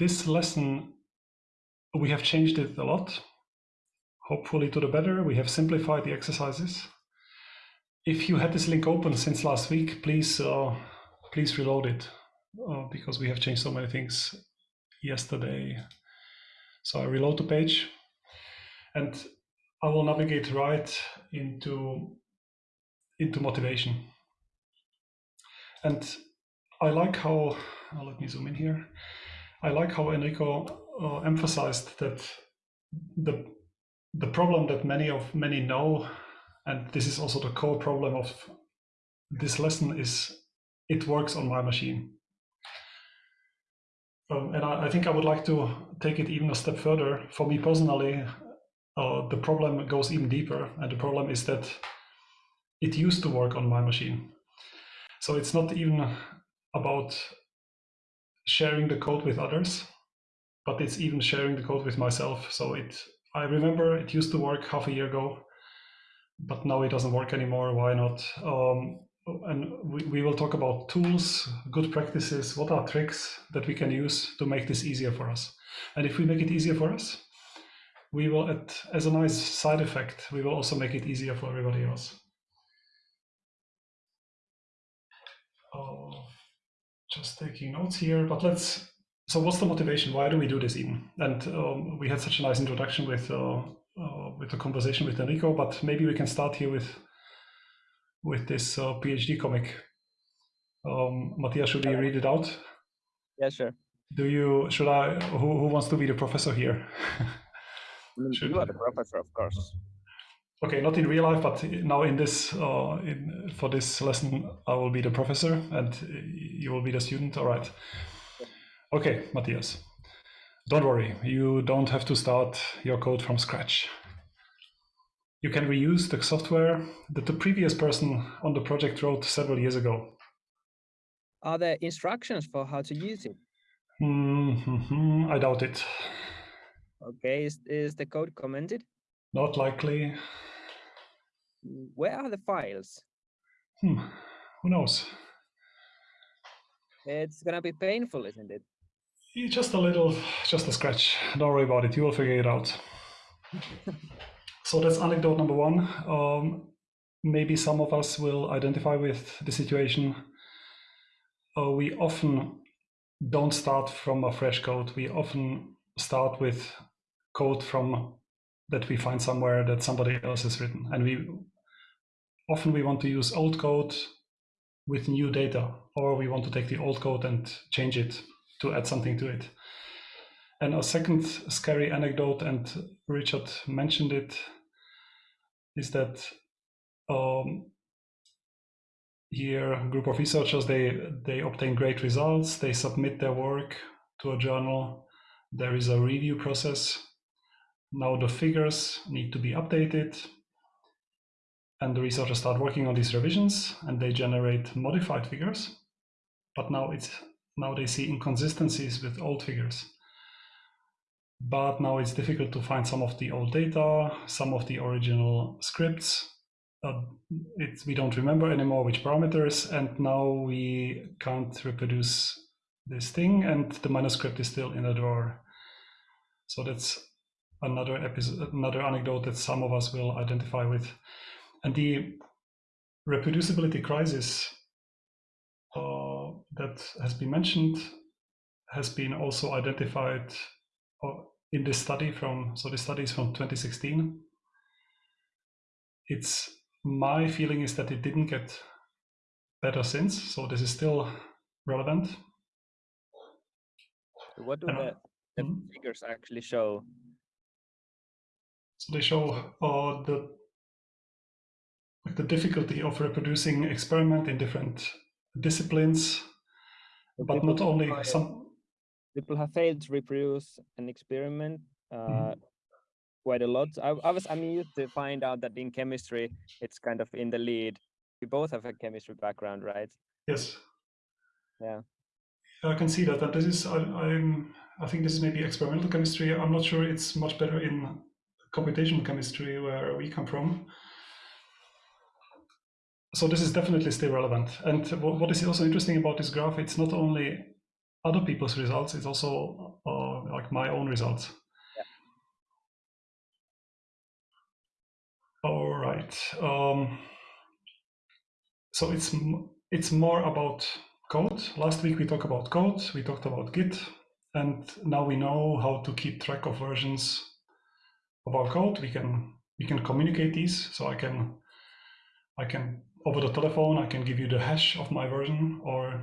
this lesson, we have changed it a lot, hopefully to the better. We have simplified the exercises. If you had this link open since last week, please uh, please reload it uh, because we have changed so many things yesterday. So I reload the page and I will navigate right into into motivation. And I like how, oh, let me zoom in here. I like how Enrico uh, emphasized that the the problem that many of many know, and this is also the core problem of this lesson is it works on my machine. Um, and I, I, think I would like to take it even a step further. For me personally, uh, the problem goes even deeper, and the problem is that it used to work on my machine. So it's not even about sharing the code with others, but it's even sharing the code with myself. So it, I remember it used to work half a year ago, but now it doesn't work anymore. Why not? Um, and we, we will talk about tools, good practices, what are tricks that we can use to make this easier for us. And if we make it easier for us, we will, at, as a nice side effect, we will also make it easier for everybody else. Just taking notes here, but let's, so what's the motivation? Why do we do this even? And um, we had such a nice introduction with, uh, uh, with the conversation with Enrico, but maybe we can start here with, with this uh, PhD comic. Um, Matthias, should we read it out? Yeah, sure. Do you, should I, who, who wants to be the professor here? you are the professor, of course. Okay, not in real life, but now in this, uh, in for this lesson, I will be the professor and you will be the student. All right. Okay, Matthias. Don't worry, you don't have to start your code from scratch. You can reuse the software that the previous person on the project wrote several years ago. Are there instructions for how to use it? Mm -hmm, I doubt it. Okay, is, is the code commented? Not likely. Where are the files? Hmm. Who knows? It's gonna be painful, isn't it? Just a little, just a scratch. Don't worry about it. You will figure it out. so that's anecdote number one. Um, maybe some of us will identify with the situation. Uh, we often don't start from a fresh code. We often start with code from that we find somewhere that somebody else has written. And we often we want to use old code with new data, or we want to take the old code and change it to add something to it. And a second scary anecdote, and Richard mentioned it, is that um, here a group of researchers, they, they obtain great results, they submit their work to a journal, there is a review process, now the figures need to be updated and the researchers start working on these revisions and they generate modified figures. But now it's now they see inconsistencies with old figures. But now it's difficult to find some of the old data, some of the original scripts. Uh, it, we don't remember anymore which parameters, and now we can't reproduce this thing, and the manuscript is still in a drawer. So that's another episode, another anecdote that some of us will identify with. And the reproducibility crisis uh, that has been mentioned has been also identified uh, in this study from, so the study is from 2016. It's, my feeling is that it didn't get better since, so this is still relevant. What do and, the, the mm -hmm. figures actually show so they show uh, the the difficulty of reproducing experiment in different disciplines, so but not only some. People have failed to reproduce an experiment uh, mm. quite a lot. I, I was I'm to find out that in chemistry it's kind of in the lead. We both have a chemistry background, right? Yes. Yeah. I can see that, and this is I, I'm I think this is maybe experimental chemistry. I'm not sure it's much better in computational chemistry where we come from. So this is definitely still relevant. And what is also interesting about this graph, it's not only other people's results, it's also uh, like my own results. Yeah. All right. Um, so it's it's more about code. Last week we talked about code. We talked about Git, and now we know how to keep track of versions of our code. We can we can communicate these. So I can I can over the telephone I can give you the hash of my version or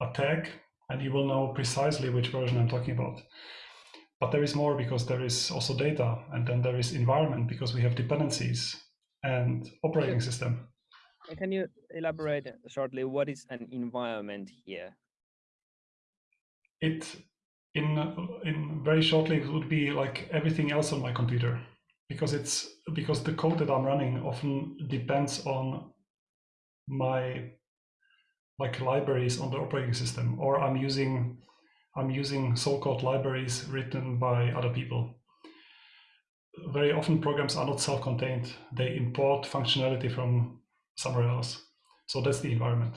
a tag, and you will know precisely which version I'm talking about. But there is more because there is also data, and then there is environment because we have dependencies and operating system. Can you elaborate shortly what is an environment here? It in in very shortly it would be like everything else on my computer because it's because the code that I'm running often depends on my like libraries on the operating system or I'm using I'm using so-called libraries written by other people. Very often programs are not self-contained. They import functionality from somewhere else. So that's the environment.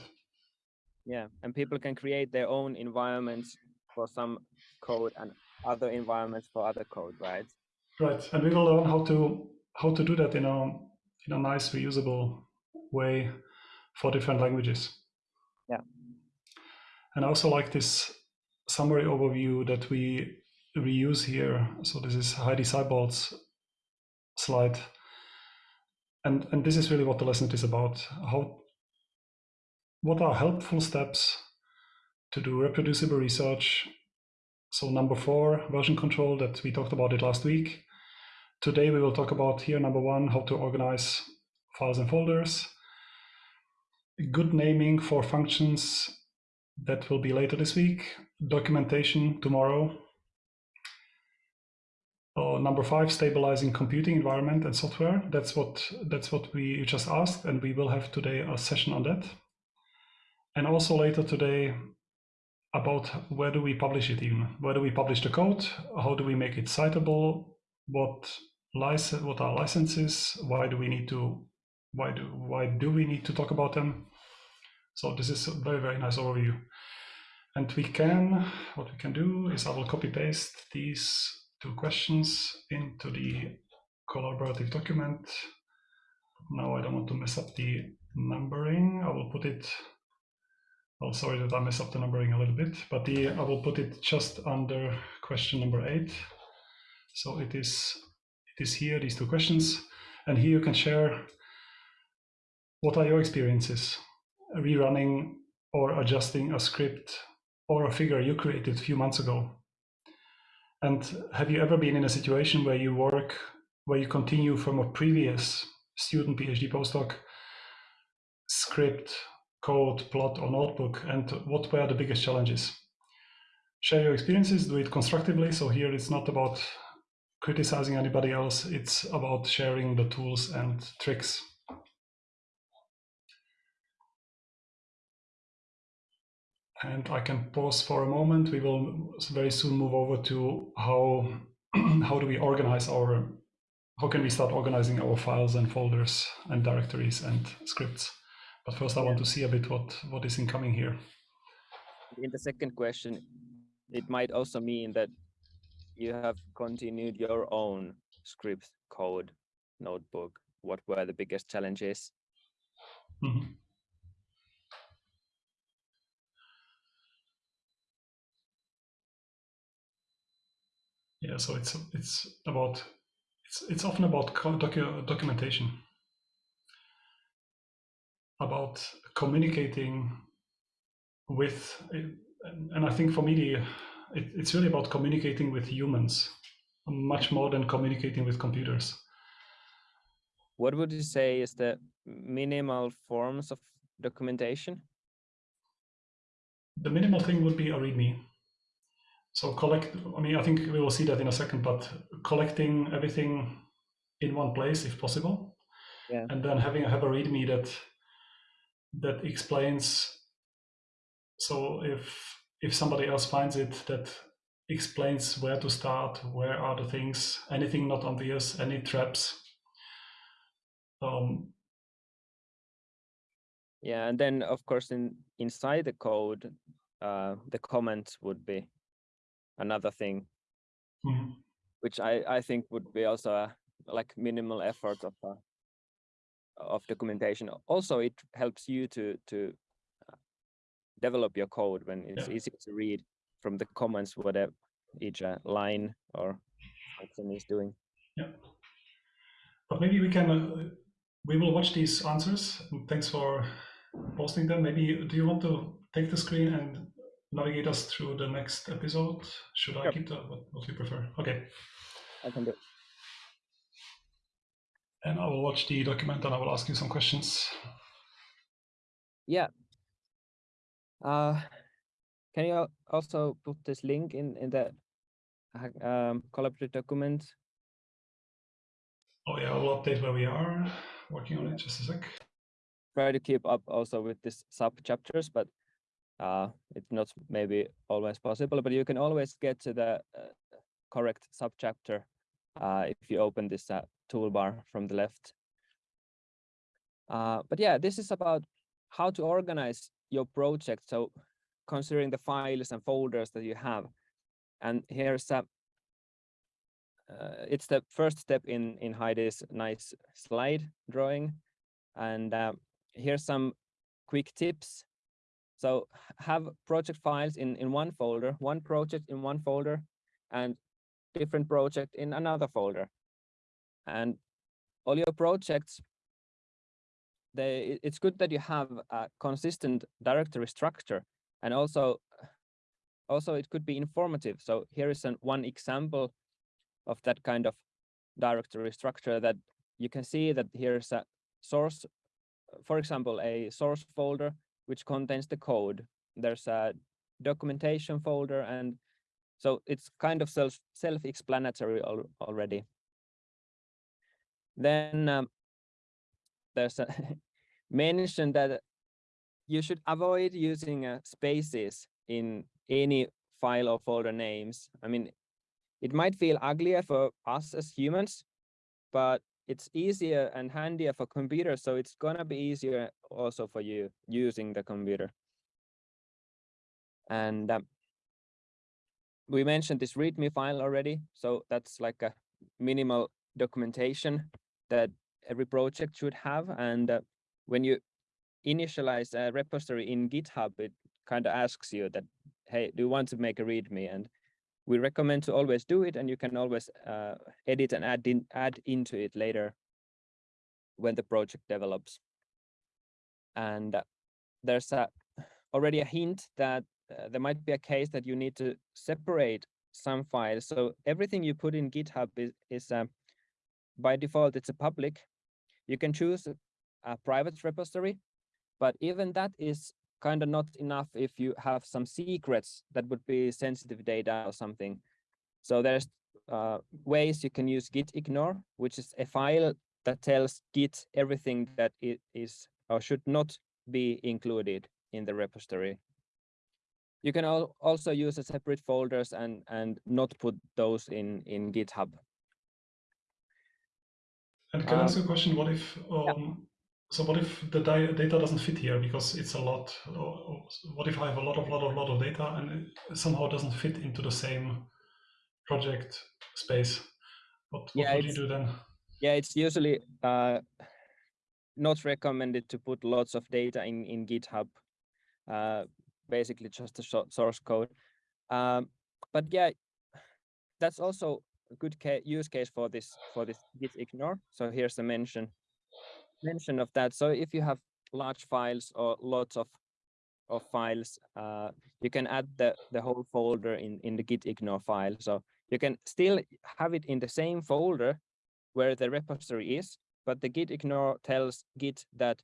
Yeah, and people can create their own environments for some code and other environments for other code, right? Right, and we will learn how to how to do that in a in a nice reusable way for different languages. Yeah. And I also like this summary overview that we reuse here. So this is Heidi Seibold's slide and and this is really what the lesson is about how what are helpful steps to do reproducible research so number four version control that we talked about it last week today we will talk about here number one how to organize files and folders good naming for functions that will be later this week documentation tomorrow uh, number five, stabilizing computing environment and software. That's what that's what we just asked, and we will have today a session on that. And also later today about where do we publish it even? Where do we publish the code? How do we make it citable? What license? What are licenses? Why do we need to? Why do why do we need to talk about them? So this is a very very nice overview. And we can what we can do is I will copy paste these two questions into the collaborative document. Now I don't want to mess up the numbering. I will put it, oh, sorry that I mess up the numbering a little bit, but the I will put it just under question number eight. So it is, it is here, these two questions. And here you can share what are your experiences rerunning or adjusting a script or a figure you created a few months ago and have you ever been in a situation where you work, where you continue from a previous student, PhD, postdoc script, code, plot, or notebook? And what were the biggest challenges? Share your experiences, do it constructively. So here it's not about criticizing anybody else, it's about sharing the tools and tricks. And I can pause for a moment. We will very soon move over to how how do we organize our how can we start organizing our files and folders and directories and scripts. But first, I want to see a bit what what is incoming here. In the second question, it might also mean that you have continued your own script code notebook. What were the biggest challenges? Mm -hmm. Yeah, so it's it's about it's it's often about docu documentation, about communicating with, and I think for me the, it, it's really about communicating with humans, much more than communicating with computers. What would you say is the minimal forms of documentation? The minimal thing would be a README so collect, I mean, I think we will see that in a second, but collecting everything in one place if possible. Yeah. And then having have a README that that explains. So if if somebody else finds it, that explains where to start, where are the things, anything not obvious, any traps. Um, yeah, and then of course in inside the code, uh, the comments would be another thing, which I, I think would be also a like minimal effort of uh, of documentation. Also, it helps you to to uh, develop your code when it's Yeah. easy to read from the comments whatever each uh, line or function is doing. Yeah. But maybe we can, uh, we will watch these answers. Thanks for posting them. Maybe, do you want to take the screen and navigate us through the next episode? Should I Sure. keep the, what, what do you prefer? Okay. I can do. And I will watch the document and I will ask you some questions. Yeah. Uh, can you also put this link in in the um, collaborative document? Oh yeah, I will update where we are working on it. Just a sec. Try to keep up also with these sub chapters, but uh, it's not maybe always possible. But you can always get to the uh, correct subchapter uh, if you open this uh, toolbar from the left. Uh, but yeah, this is about how to organize your project. So considering the files and folders that you have. And here's a, uh, it's the first step in, in Heidi's nice slide drawing. And here's some quick tips. So have project files in, in one folder, one project in one folder, and different project in another folder. And all your projects, they, it's good that you have a consistent directory structure and also also it could be informative. So here is an, one example of that kind of directory structure that you can see that here's a source, for example, a source folder which contains the code. There's a documentation folder and so it's kind of self self-explanatory al already. Then um, there's a mention that you should avoid using uh, spaces in any file or folder names. I mean, it might feel uglier for us as humans, but it's easier and handier for computers. So it's gonna be easier also for you using the computer. And um, we mentioned this README file already. So that's like a minimal documentation that every project should have. And uh, when you initialize a repository in GitHub, it kind of asks you that, hey, do you want to make a README? And we recommend to always do it, and you can always uh, edit and add in add into it later when the project develops. And uh, there's a, already a hint that uh, there might be a case that you need to separate some files. So everything you put in GitHub is, is uh, by default, it's a public. You can choose a private repository, but even that is kind of not enough if you have some secrets that would be sensitive data or something. So there's uh, ways you can use git ignore, which is a file that tells git everything that it is or should not be included in the repository. You can al also use a separate folders and and not put those in in GitHub. And can I Um, ask a question? What if, um, so what if the di- data doesn't fit here because it's a lot? What if I have a lot of, lot of, lot of data and it somehow doesn't fit into the same project space? What, what Yeah, would you do then? Yeah, it's usually uh, not recommended to put lots of data in, in GitHub, uh, basically just the so- source code. Um, but yeah, that's also a good ca use case for this for this git ignore. So here's the mention mention of that. So if you have large files or lots of of files, uh, you can add the the whole folder in in the git ignore file. So you can still have it in the same folder where the repository is, but the git ignore tells git that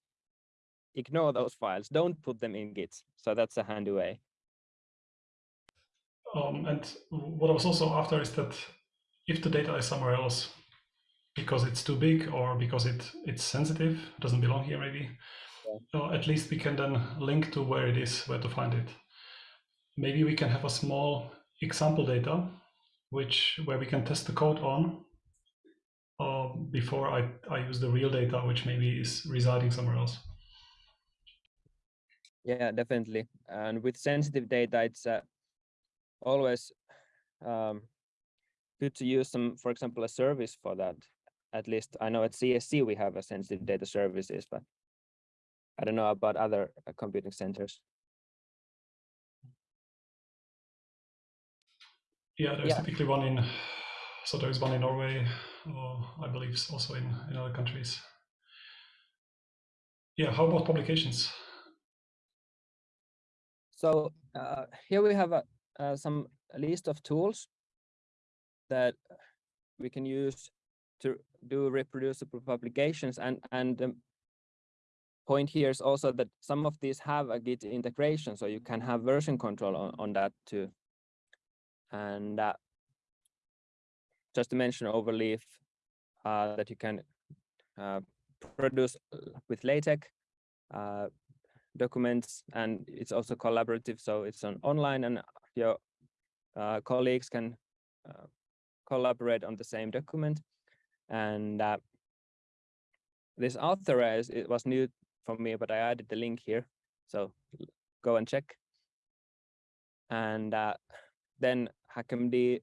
ignore those files, don't put them in git. So that's a handy way. Um, and what I was also after is that if the data is somewhere else because it's too big or because it it's sensitive, doesn't belong here maybe, So at least we can then link to where it is, where to find it. Maybe we can have a small example data, which where we can test the code on uh, before I, I use the real data, which maybe is residing somewhere else. Yeah, definitely. And with sensitive data, it's uh, always um, good to use some, for example, a service for that. At least I know at CSC we have a sensitive data services, but I don't know about other uh, computing centers. Yeah, there's Yeah. typically one in, so there is one in Norway, or I believe also in, in other countries. Yeah, how about publications? So uh, here we have a, uh, some list of tools that we can use to do reproducible publications and and the point here is also that some of these have a git integration so you can have version control on, on that too. And uh, just to mention overleaf uh, that you can uh, produce with LaTeX uh, documents and it's also collaborative so it's on online and your uh, colleagues can uh, collaborate on the same document and uh, this Authorea it was new for me but i added the link here so go and check. And uh, then hackmd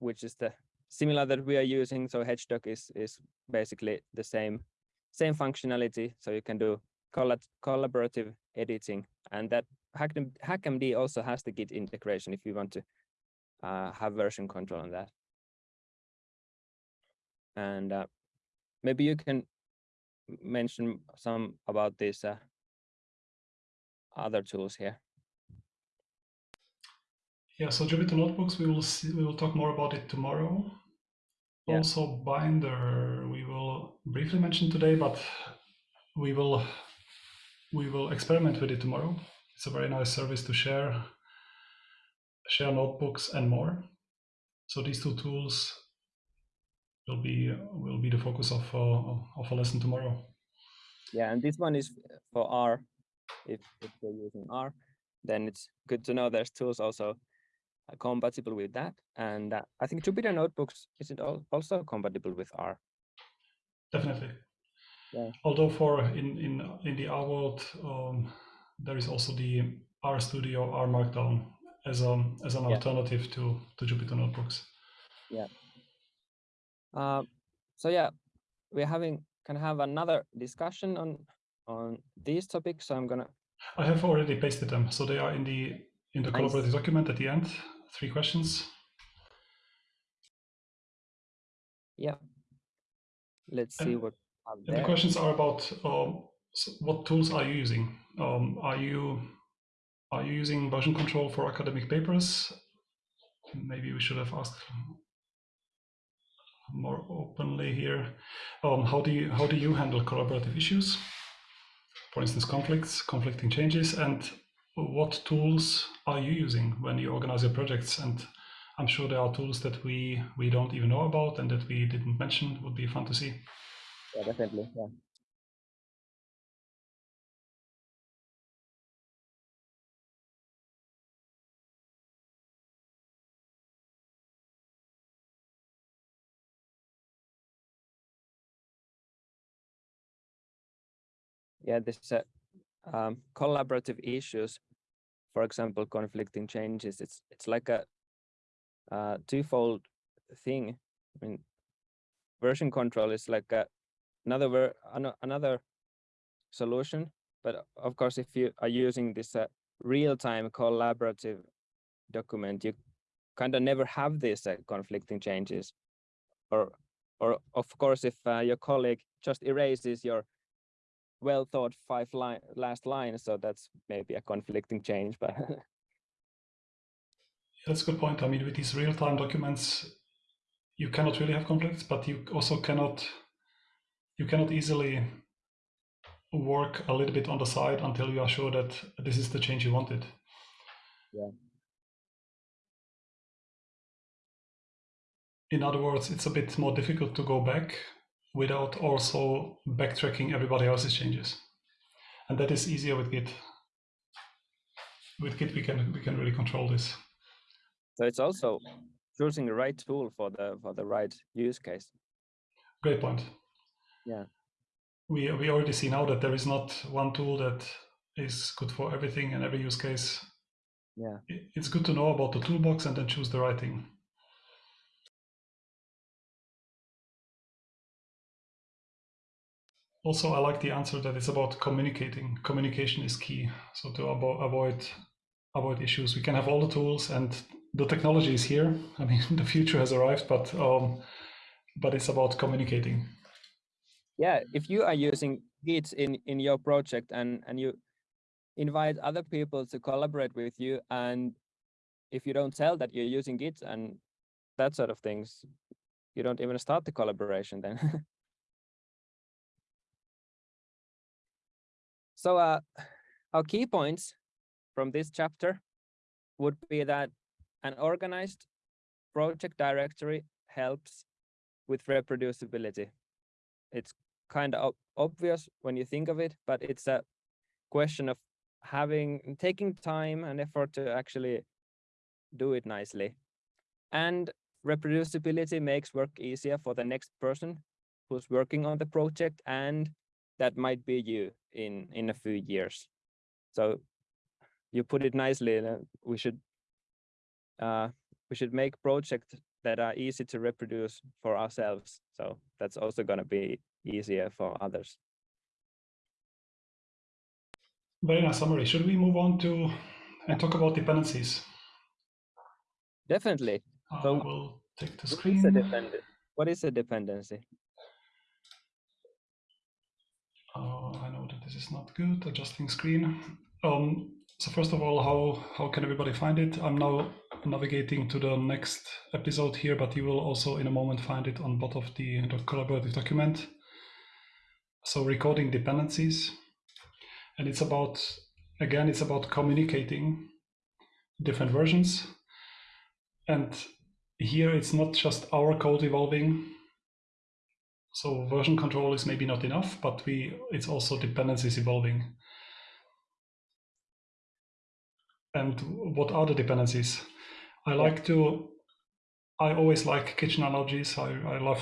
which is the similar that we are using so HedgeDoc is is basically the same same functionality so you can do collaborative editing and that hackmd also has the git integration if you want to uh, have version control on that and uh, maybe you can mention some about these uh, other tools here. Yeah, so Jupyter Notebooks, we will see, we will talk more about it tomorrow. Yeah. Also Binder, we will briefly mention today, but we will we will experiment with it tomorrow. It's a very nice service to share share notebooks and more. So these two tools will be will be the focus of uh, of a lesson tomorrow. Yeah, and this one is for R. If if you're using R, then it's good to know there's tools also uh, compatible with that. And uh, I think Jupyter Notebooks is it also compatible with R. Definitely. Yeah. Although for in in in the R world, um, there is also the R Studio, R Markdown as a as an yeah. alternative to to Jupyter Notebooks. Yeah. Uh, so yeah, we're having can have another discussion on on these topics. So I'm gonna. I have already pasted them, so they are in the in the collaborative document at the end. Three questions. Yeah. Let's see and, what. And the questions are about um, what tools are you using? Um, are you are you using version control for academic papers? Maybe we should have asked more openly here. Um, how do you how do you handle collaborative issues? For instance, conflicts, conflicting changes, and what tools are you using when you organize your projects? And I'm sure there are tools that we we don't even know about and that we didn't mention. Would be fun to see. Yeah, definitely. Yeah. Yeah, this um, collaborative issues, for example, conflicting changes. It's it's like a uh, twofold thing. I mean, version control is like a, another ver another solution, but of course, if you are using this uh, real-time collaborative document, you kind of never have these uh, conflicting changes, or or of course, if uh, your colleague just erases your well thought five line last line so that's maybe a conflicting change but that's a good point. I mean with these real-time documents you cannot really have conflicts but you also cannot you cannot easily work a little bit on the side until you are sure that this is the change you wanted. Yeah. In other words it's a bit more difficult to go back without also backtracking everybody else's changes. And that is easier with Git. With Git, we can we can really control this. So it's also choosing the right tool for the for the right use case. Great point. Yeah. We we already see now that there is not one tool that is good for everything and every use case. Yeah. It's good to know about the toolbox and then choose the right thing. Also I like the answer that it's about communicating. Communication is key. So to avo avoid avoid issues, we can have all the tools and the technology is here. I mean, the future has arrived, but um, but it's about communicating. Yeah, if you are using Git in in your project and and you invite other people to collaborate with you, and if you don't tell that you're using Git and that sort of things, you don't even start the collaboration then. so uh, our key points from this chapter would be that an organized project directory helps with reproducibility. It's kind of obvious when you think of it, but it's a question of having taking time and effort to actually do it nicely. And reproducibility makes work easier for the next person who's working on the project and that might be you in in a few years. So you put it nicely. We should uh, we should make projects that are easy to reproduce for ourselves. So that's also going to be easier for others. Very nice summary. Should we move on to and talk about dependencies? Definitely. So I will take the screen. What is a dependency? Uh, I know that this is not good. Adjusting screen. Um, so first of all, how how can everybody find it? I'm now navigating to the next episode here, but you will also in a moment find it on bottom of the collaborative document. So recording dependencies, and it's about again, it's about communicating different versions, and here it's not just our code evolving. So version control is maybe not enough, but we it's also dependencies evolving. And what are the dependencies? I like to, I always like kitchen analogies. I, I love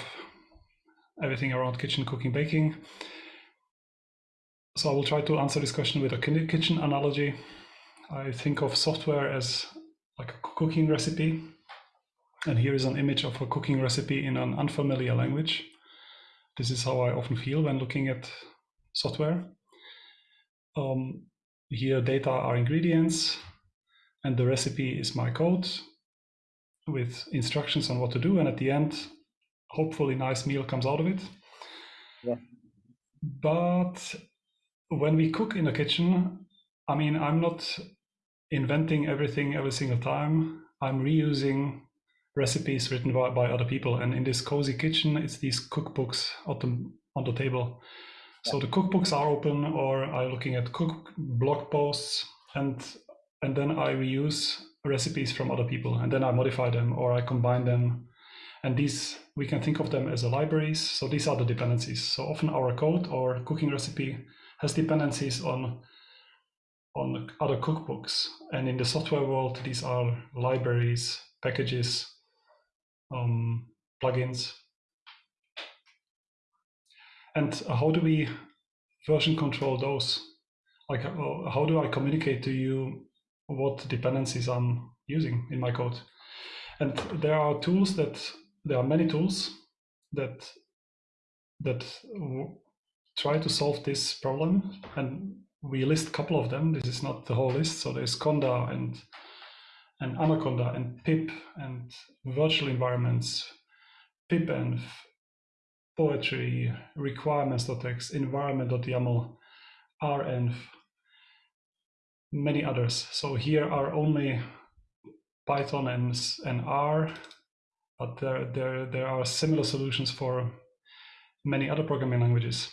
everything around kitchen, cooking, baking. So I will try to answer this question with a kitchen analogy. I think of software as like a cooking recipe. And here is an image of a cooking recipe in an unfamiliar language. This is how I often feel when looking at software. Um, here data are ingredients, and the recipe is my code with instructions on what to do and at the end hopefully nice meal comes out of it yeah. but when we cook in the kitchen i mean i'm not inventing everything every single time i'm reusing recipes written by, by other people and in this cozy kitchen it's these cookbooks on the, on the table so the cookbooks are open or i'm looking at cook blog posts and and then I reuse recipes from other people and then I modify them or I combine them. And these, we can think of them as libraries. So these are the dependencies. So often our code or cooking recipe has dependencies on, on other cookbooks. And in the software world, these are libraries, packages, um, plugins. And how do we version control those? Like, how do I communicate to you what dependencies I'm using in my code. And there are tools that there are many tools that that try to solve this problem. And we list a couple of them. This is not the whole list. So there's Conda and and Anaconda and pip and virtual environments, pipenv, poetry, requirements.txt, environment.yaml, renv, many others. So here are only Python and, and R, but there, there, there are similar solutions for many other programming languages.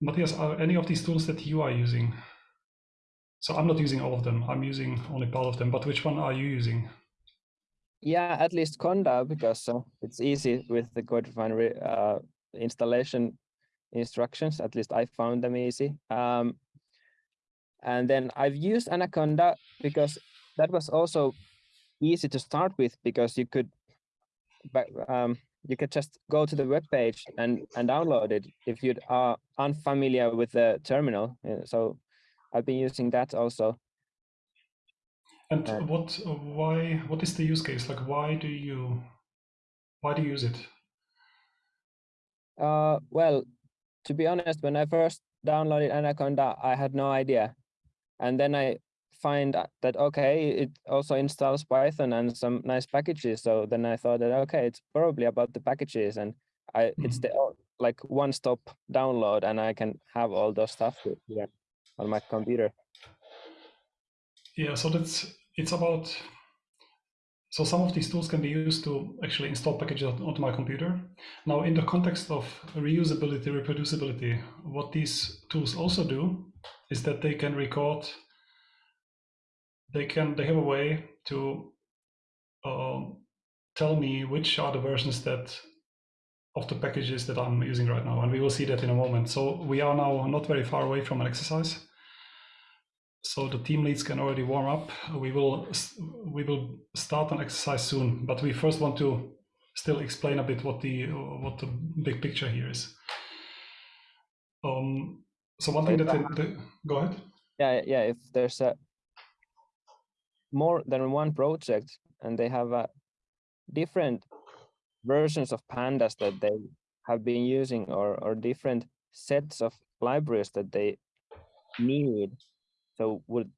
Matthias, are any of these tools that you are using? So I'm not using all of them. I'm using only part of them, but which one are you using? Yeah, at least Conda, because uh, it's easy with the CodeRefinery uh, installation instructions. At least I found them easy. Um, and then I've used Anaconda because that was also easy to start with because you could um, you could just go to the web page and and download it if you are unfamiliar with the terminal. So I've been using that also. And uh, what why what is the use case? Like why do you why do you use it? Uh, well, to be honest, when I first downloaded Anaconda, I had no idea. And then I find that, okay, it also installs Python and some nice packages. So then I thought that, okay, it's probably about the packages and I, mm -hmm. it's the like one stop download and I can have all those stuff here on my computer. Yeah, so that's, it's about so some of these tools can be used to actually install packages onto my computer. Now, in the context of reusability, reproducibility, what these tools also do is that they can record, they can, they have a way to uh, tell me which are the versions that of the packages that I'm using right now. And we will see that in a moment. So we are now not very far away from an exercise so the team leads can already warm up. We will we will start an exercise soon, but we first want to still explain a bit what the what the big picture here is. Um, so one thing that they, they, go ahead. Yeah, yeah. If there's a more than one project and they have a different versions of pandas that they have been using or or different sets of libraries that they need so would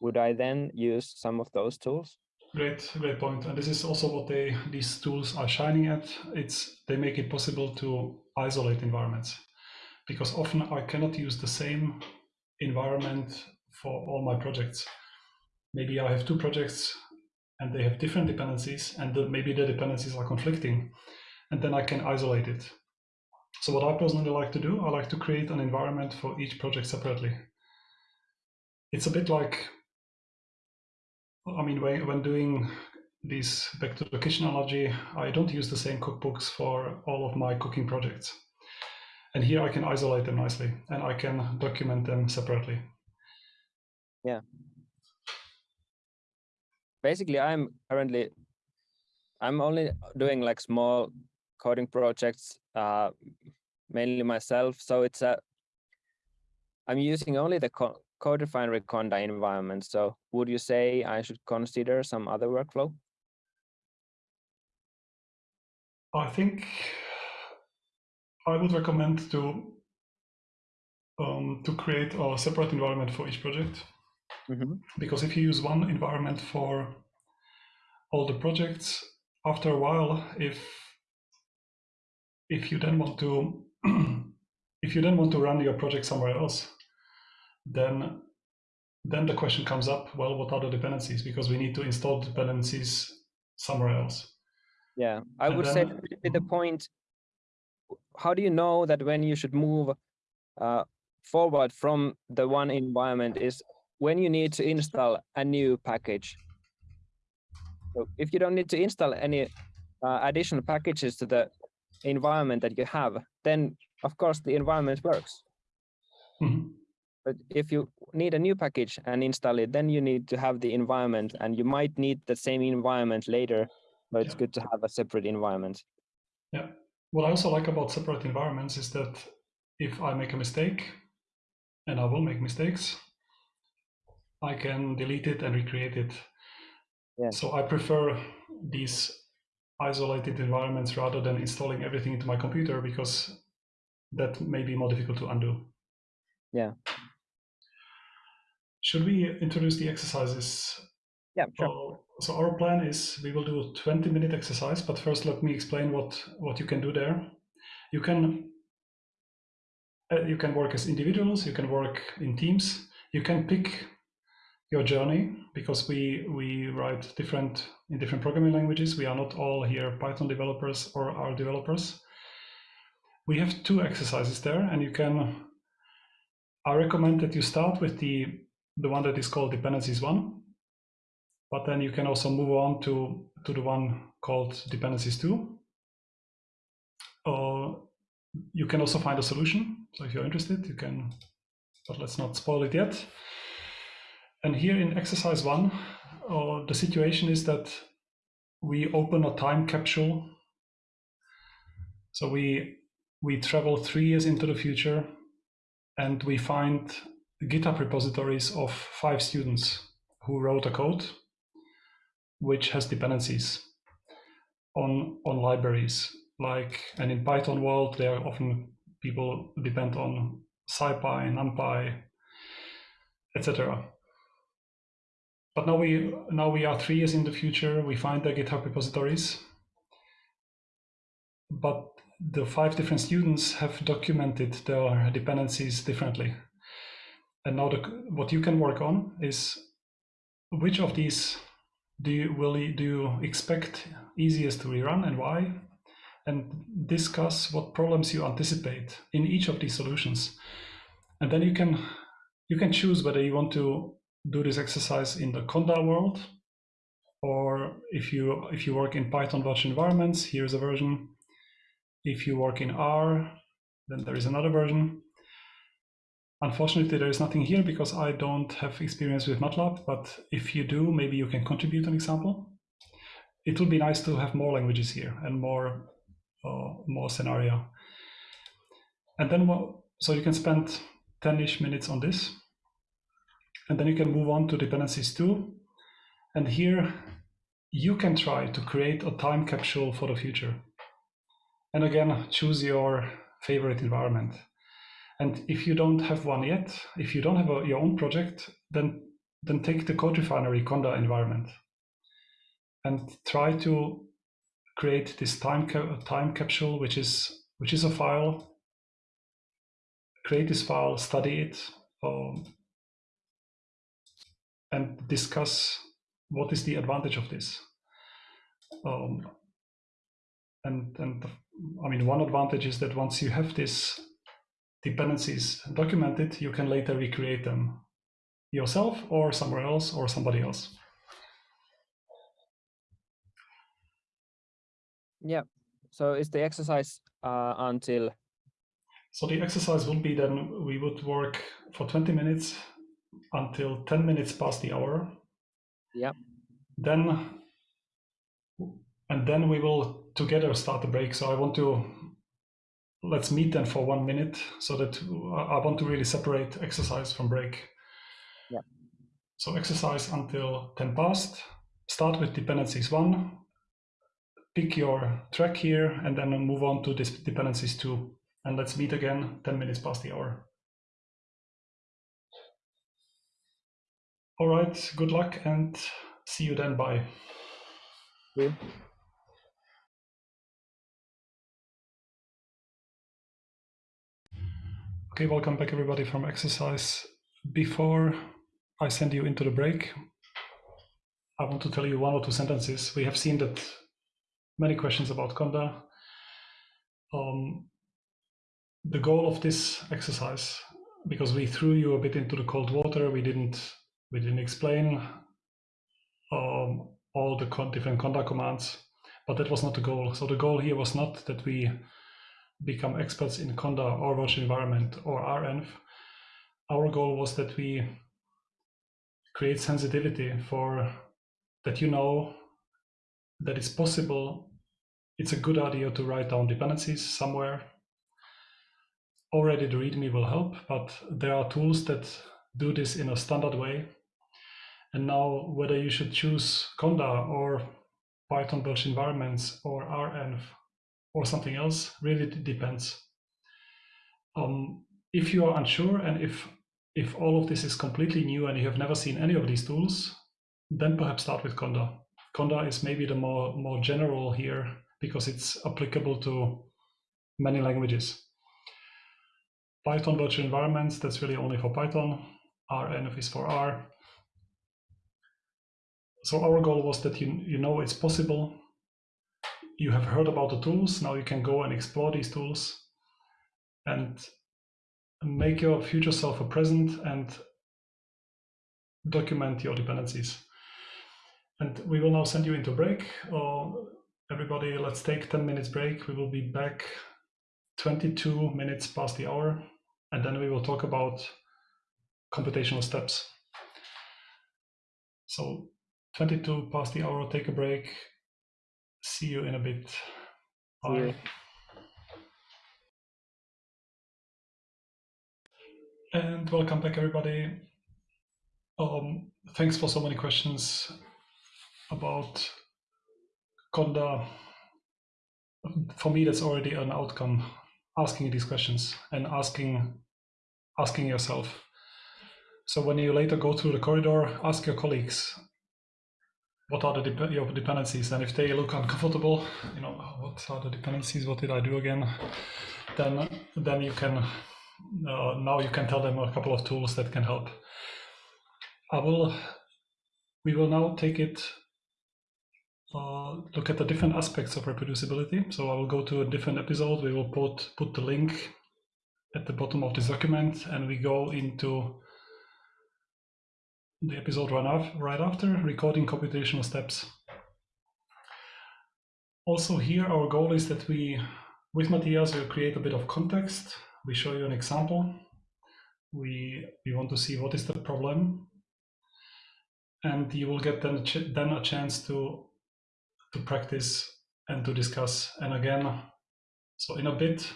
would I then use some of those tools? Great, great point. And this is also what they these tools are shining at. It's they make it possible to isolate environments because often I cannot use the same environment for all my projects. Maybe I have two projects and they have different dependencies and the, maybe the dependencies are conflicting and then I can isolate it. So what I personally like to do, I like to create an environment for each project separately it's a bit like, I mean, when, when doing this back to the kitchen analogy, I don't use the same cookbooks for all of my cooking projects. And here I can isolate them nicely and I can document them separately. Yeah. Basically, I'm currently, I'm only doing like small coding projects, uh, mainly myself. So it's a, I'm using only the CodeRefinery Conda environment. So would you say I should consider some other workflow? I think I would recommend to um, to create a separate environment for each project. Mm -hmm. Because if you use one environment for all the projects, after a while, if if you then want to if you then want to run your project somewhere else, then then the question comes up, well, what are the dependencies? Because we need to install dependencies somewhere else. Yeah, I and would then, say the point, how do you know that when you should move uh, forward from the one environment is when you need to install a new package. So if you don't need to install any uh, additional packages to the environment that you have, then of course the environment works. Mm -hmm. But if you need a new package and install it, then you need to have the environment and you might need the same environment later, but it's yeah. good to have a separate environment. Yeah. What I also like about separate environments is that if I make a mistake, and I will make mistakes, I can delete it and recreate it. Yeah. So I prefer these isolated environments rather than installing everything into my computer because that may be more difficult to undo. Yeah. Should we introduce the exercises? Yeah, sure. Uh, so our plan is we will do a 20 minute exercise, but first let me explain what, what you can do there. You can uh, you can work as individuals, you can work in teams, you can pick your journey because we we write different in different programming languages. We are not all here Python developers or R developers. We have two exercises there and you can I recommend that you start with the the one that is called dependencies one, but then you can also move on to, to the one called dependencies two. Uh, you can also find a solution. So if you're interested, you can, but let's not spoil it yet. And here in exercise one, uh, the situation is that we open a time capsule. So we we travel three years into the future and we find GitHub repositories of five students who wrote a code which has dependencies on, on libraries. Like, and in Python world, they are often people depend on SciPy, NumPy, etc. But now we now we are three years in the future. We find the GitHub repositories, but the five different students have documented their dependencies differently. And now the, what you can work on is which of these do you will you, do you expect easiest to rerun and why? And discuss what problems you anticipate in each of these solutions. And then you can you can choose whether you want to do this exercise in the Conda world, or if you if you work in Python virtual environments, here's a version. If you work in R, then there is another version. Unfortunately, there is nothing here because I don't have experience with MATLAB, but if you do, maybe you can contribute an example. It would be nice to have more languages here and more, uh, more scenario. And then, so you can spend 10-ish minutes on this. And then you can move on to dependencies too. And here you can try to create a time capsule for the future. And again, choose your favorite environment. And if you don't have one yet, if you don't have a, your own project, then then take the CodeRefinery Conda environment and try to create this time ca time capsule, which is which is a file. Create this file, study it, um, and discuss what is the advantage of this. Um, and and I mean, one advantage is that once you have this dependencies documented, you can later recreate them yourself or somewhere else or somebody else. Yeah. So is the exercise uh, until? So the exercise would be then we would work for 20 minutes until 10 minutes past the hour. Yeah. Then and then we will together start the break. So I want to let's meet then for one minute so that uh, I want to really separate exercise from break. Yeah. So exercise until 10 past. Start with dependencies one. Pick your track here and then move on to this dependencies two. And let's meet again 10 minutes past the hour. All right, good luck and see you then. Bye. Yeah. Okay, welcome back everybody from exercise. Before I send you into the break, I want to tell you one or two sentences. We have seen that many questions about Conda. Um, the goal of this exercise, because we threw you a bit into the cold water, we didn't we didn't explain um, all the different Conda commands, but that was not the goal. So the goal here was not that we become experts in Conda or virtual environment or RENV, our goal was that we create sensitivity for that you know that it's possible, it's a good idea to write down dependencies somewhere. Already the README will help, but there are tools that do this in a standard way. And now whether you should choose Conda or Python virtual environments or RENV or something else really depends. Um, if you are unsure and if if all of this is completely new and you have never seen any of these tools, then perhaps start with Conda. Conda is maybe the more more general here because it's applicable to many languages. Python virtual environments, that's really only for Python. RENV is for R. So our goal was that you, you know it's possible you have heard about the tools. Now you can go and explore these tools and make your future self a present and document your dependencies. And we will now send you into break. Uh, everybody, let's take 10 minutes break. We will be back 22 minutes past the hour, and then we will talk about computational steps. So 22 past the hour, take a break, See you in a bit. Bye. And welcome back, everybody. Um, thanks for so many questions about Conda. For me, that's already an outcome. asking these questions and asking asking yourself. So when you later go through the corridor, ask your colleagues what are the your dependencies, and if they look uncomfortable, you know what are the dependencies? What did I do again? Then then you can uh, now you can tell them a couple of tools that can help. I will we will now take it uh, look at the different aspects of reproducibility. So I will go to a different episode. We will put put the link at the bottom of this document, and we go into the episode right, right after, recording computational steps. Also here, our goal is that we, with Matthias, will create a bit of context. We show you an example. We, we want to see what is the problem. And you will get then a, then a chance to, to practice and to discuss. And again, so in a bit,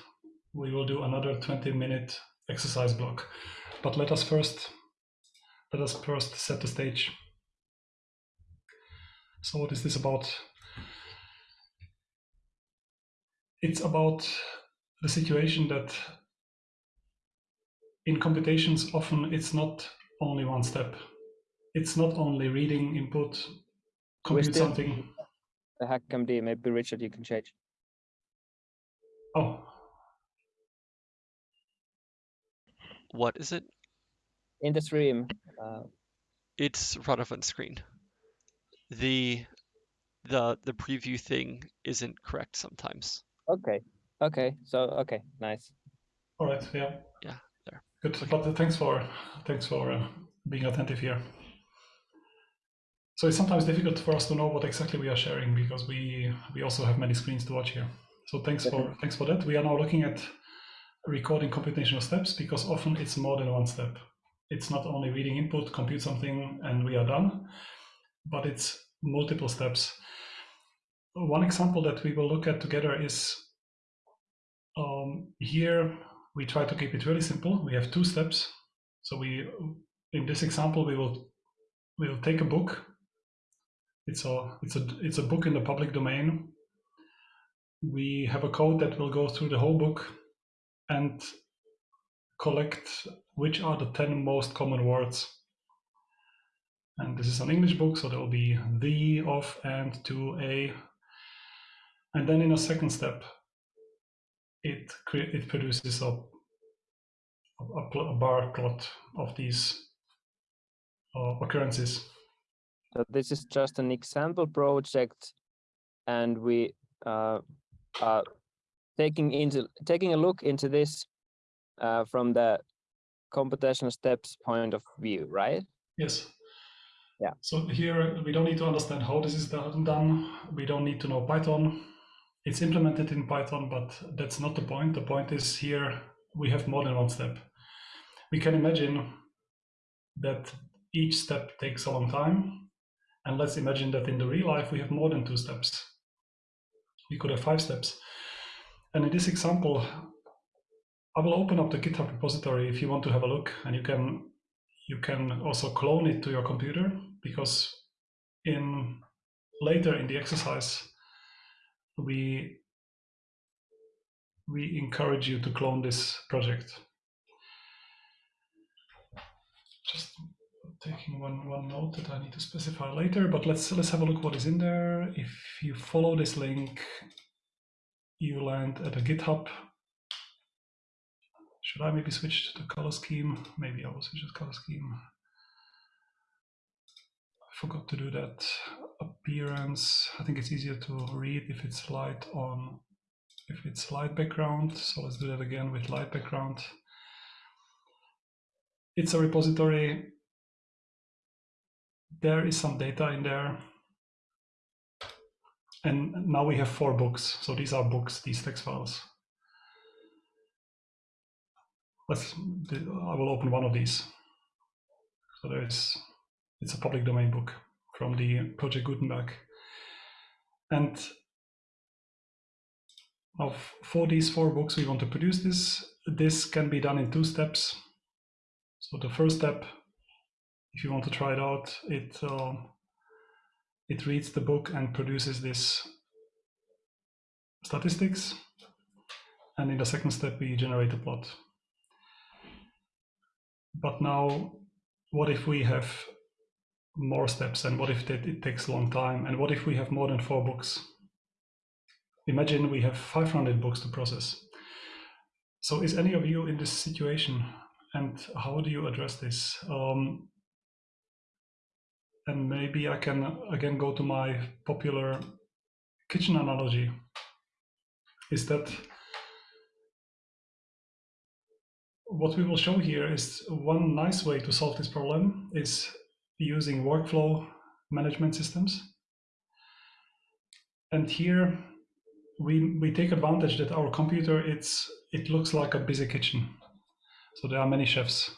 we will do another 20 minute exercise block. But let us first let us first set the stage. So what is this about? It's about the situation that in computations often it's not only one step. It's not only reading input, compute something. The HackMD, maybe Richard, you can change. Oh. What is it? In the stream, uh, it's relevant screen. The the the preview thing isn't correct sometimes. Okay. Okay. So okay, nice. All right. Yeah. Yeah. There. Good. Okay. But thanks for thanks for uh, being attentive here. So it's sometimes difficult for us to know what exactly we are sharing because we we also have many screens to watch here. So thanks for thanks for that. We are now looking at recording computational steps because often it's more than one step it's not only reading input, compute something, and we are done, but it's multiple steps. One example that we will look at together is um, here we try to keep it really simple. We have two steps. So we, in this example, we will we will take a book. It's a it's a it's a book in the public domain. We have a code that will go through the whole book and collect which are the 10 most common words. And this is an English book, so there will be the, of, and, to, a. And then in a second step, it, it produces a, a, a bar plot of these uh, occurrences. So this is just an example project, and we uh, are taking into taking a look into this uh, from the computational steps point of view, right? Yes. Yeah. So here we don't need to understand how this is done. We don't need to know Python. It's implemented in Python, but that's not the point. The point is here we have more than one step. We can imagine that each step takes a long time. And let's imagine that in the real life we have more than two steps. We could have five steps. And in this example, I will open up the GitHub repository if you want to have a look, and you can you can also clone it to your computer because in later in the exercise we we encourage you to clone this project. Just taking one one note that I need to specify later, but let's let's have a look what is in there. If you follow this link, you land at a GitHub should I maybe switch to the color scheme? Maybe I will switch to color scheme. I forgot to do that. Appearance, I think it's easier to read if it's light on, if it's light background. So let's do that again with light background. It's a repository. There is some data in there. And now we have four books. So these are books, these text files let's I will open one of these. So there is it's a public domain book from the Project Gutenberg. And of for these four books we want to produce this. This can be done in two steps. So the first step, if you want to try it out, it uh, it reads the book and produces this statistics. and in the second step we generate a plot. But now, what if we have more steps and what if it takes a long time and what if we have more than four books? Imagine we have 500 books to process. So is any of you in this situation and how do you address this? Um, and maybe I can again go to my popular kitchen analogy. Is that what we will show here is one nice way to solve this problem is using workflow management systems. And here we, we take advantage that our computer, it's, it looks like a busy kitchen. So there are many chefs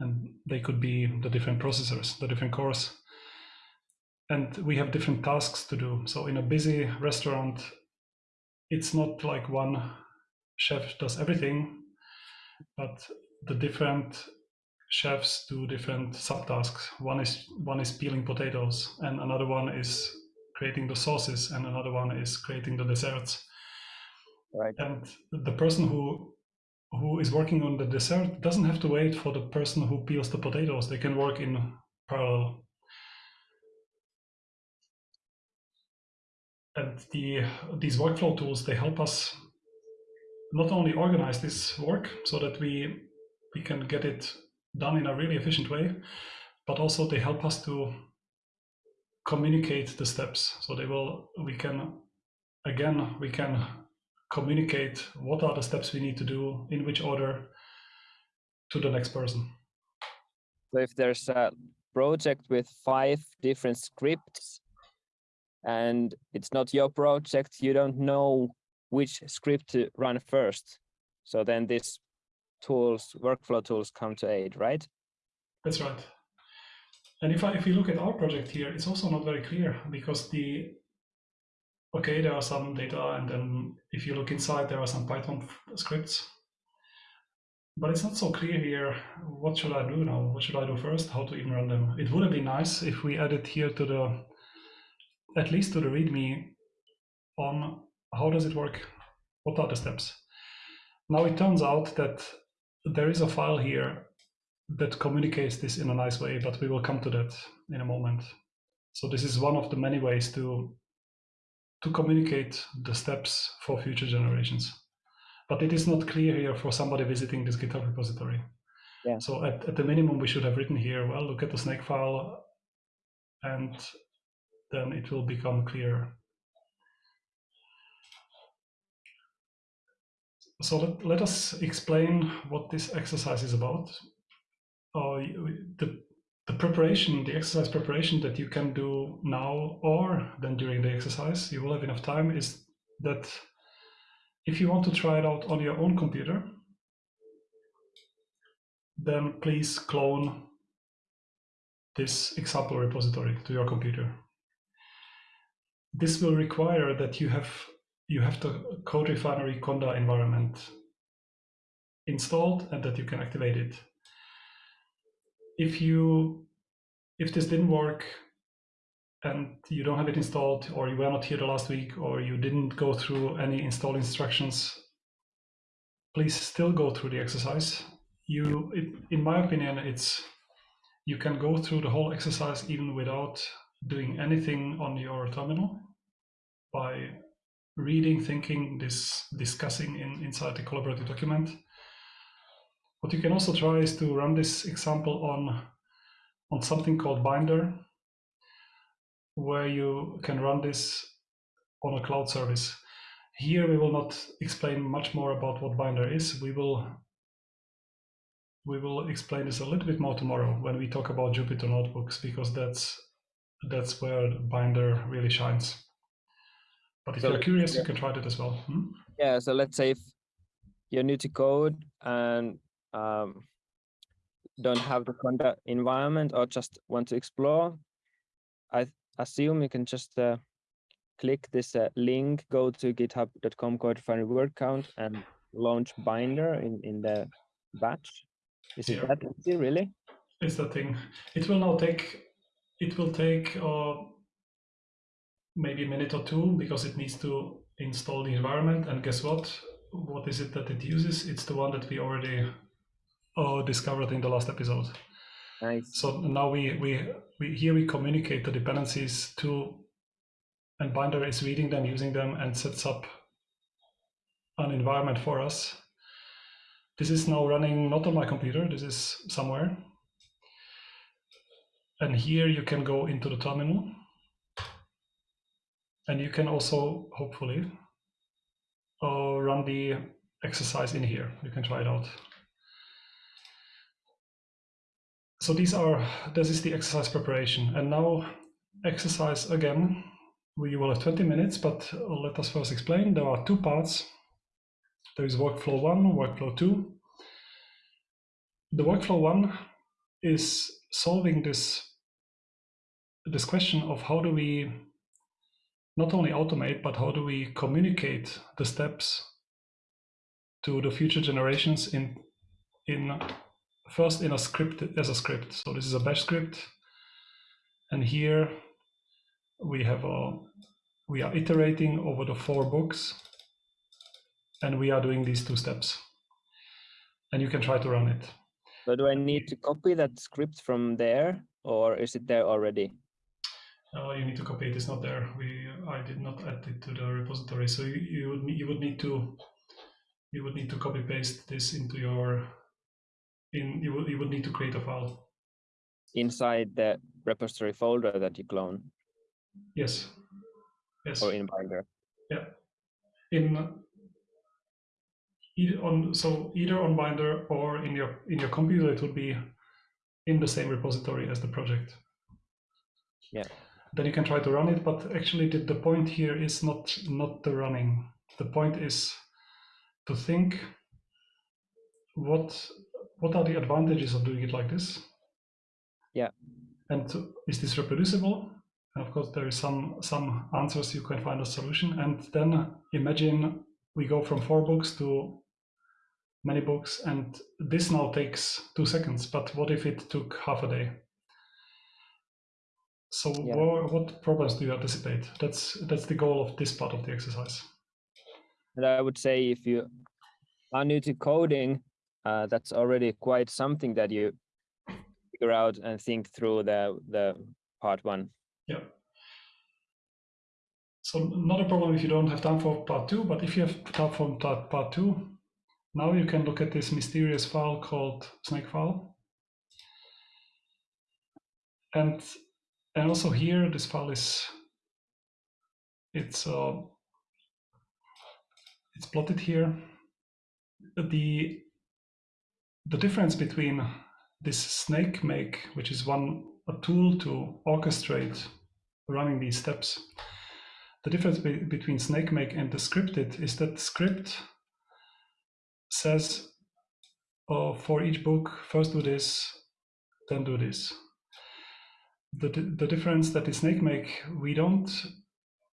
and they could be the different processors, the different cores. And we have different tasks to do. So in a busy restaurant, it's not like one chef does everything, but the different chefs do different subtasks. One is one is peeling potatoes, and another one is creating the sauces, and another one is creating the desserts. Right. And the person who who is working on the dessert doesn't have to wait for the person who peels the potatoes. They can work in parallel. And the these workflow tools they help us not only organize this work so that we we can get it done in a really efficient way, but also they help us to communicate the steps. So they will we can again we can communicate what are the steps we need to do in which order to the next person. So if there's a project with five different scripts and it's not your project, you don't know which script to run first. So then these tools, workflow tools come to aid, right? That's right. And if I, if you look at our project here, it's also not very clear because the okay, there are some data, and then if you look inside, there are some Python scripts. But it's not so clear here, what should I do now? What should I do first? How to even run them? It would have been nice if we added here to the, at least to the README on how does it work? What are the steps? Now it turns out that there is a file here that communicates this in a nice way, but we will come to that in a moment. So this is one of the many ways to to communicate the steps for future generations. But it is not clear here for somebody visiting this GitHub repository. Yeah. So at, at the minimum, we should have written here, well, look at the Snakefile, and then it will become clear. So let, let us explain what this exercise is about. Uh, the the preparation, the exercise preparation that you can do now or then during the exercise, you will have enough time, is that if you want to try it out on your own computer, then please clone this example repository to your computer. This will require that you have you have the CodeRefinery Conda environment installed and that you can activate it. If you if this didn't work and you don't have it installed or you were not here the last week or you didn't go through any install instructions please still go through the exercise. You it, in my opinion it's you can go through the whole exercise even without doing anything on your terminal by reading thinking this discussing in inside the collaborative document what you can also try is to run this example on, on something called Binder, where you can run this on a cloud service. Here we will not explain much more about what Binder is. We will we will explain this a little bit more tomorrow when we talk about Jupyter notebooks because that's that's where Binder really shines. But if so, you're curious, yeah. you can try it as well. Hmm? Yeah. So let's say if you're new to code and um, don't have the Conda environment or just want to explore, I assume you can just uh, click this uh, link, go to github.com CodeRefinery word count and launch Binder in, in the batch. Is yeah. it that easy, really? It's the thing. It will now take, it will take uh, maybe a minute or two because it needs to install the environment. And guess what? what is it that it uses? It's the one that we already uh, discovered in the last episode. Nice. So now we, we, we here we communicate the dependencies to, and Binder is reading them, using them, and sets up an environment for us. This is now running not on my computer, this is somewhere. And here you can go into the terminal. And you can also, hopefully, uh, run the exercise in here. You can try it out. So these are, this is the exercise preparation. And now exercise again, we will have 20 minutes, but let us first explain. There are two parts. There is workflow one, workflow two. The workflow one is solving this, this question of how do we not only automate, but how do we communicate the steps to the future generations in, in first in a script as a script. So this is a bash script. And here we have a, we are iterating over the four books and we are doing these two steps. And you can try to run it. So do I need to copy that script from there or is it there already? Uh, you need to copy it. It's not there. We I did not add it to the repository. So you, you would you would need to you would need to copy paste this into your in you would you would need to create a file. Inside the repository folder that you clone Yes. Yes. or in Binder? Yeah. in either on so either on binder or in your in your computer it would be in the same repository as the project Yeah. Then you can try to run it but actually the, the point here is not not the running. The point is to think what what are the advantages of doing it like this? Yeah. and is this reproducible? And of course there is some some answers you can find a solution. And then imagine we go from four books to many books and this now takes two seconds. But what if it took half a day so Yeah. wha- what problems do you anticipate that's that's the goal of this part of the exercise And I would say if you are new to coding, uh, that's already quite something that you figure out and think through the the part one. yeah so not a problem if you don't have time for part two but if you have time for part, part two now you can look at this mysterious file called Snakefile and and also here this file is it's uh, it's plotted here. The the difference between this Snakemake which is one a tool to orchestrate running these steps. The difference be- between Snakemake and the scripted is that script says oh, for each book first do this then do this the, the difference that the Snakemake we don't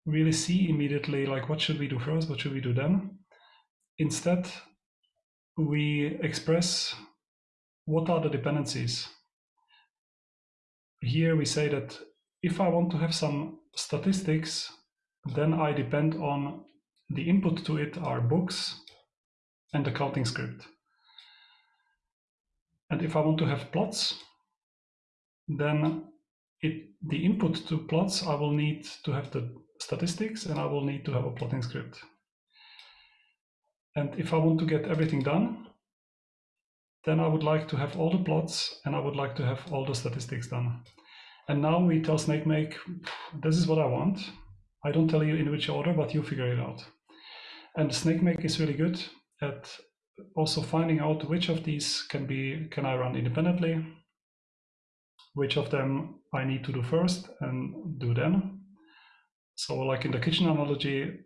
really see immediately like what should we do first what should we do then. Instead we express what are the dependencies. Here we say that if i want to have some statistics then i depend on the input to it are books and the counting script. And if i want to have plots then it the input to plots i will need to have the statistics and i will need to have a plotting script. And if i want to get everything done then i would like to have all the plots and i would like to have all the statistics done. And now we tell snakemake this is what i want. I don't tell you in which order but you figure it out. And snakemake is really good at also finding out which of these can be can i run independently which of them I need to do first and do then. So like in the kitchen analogy,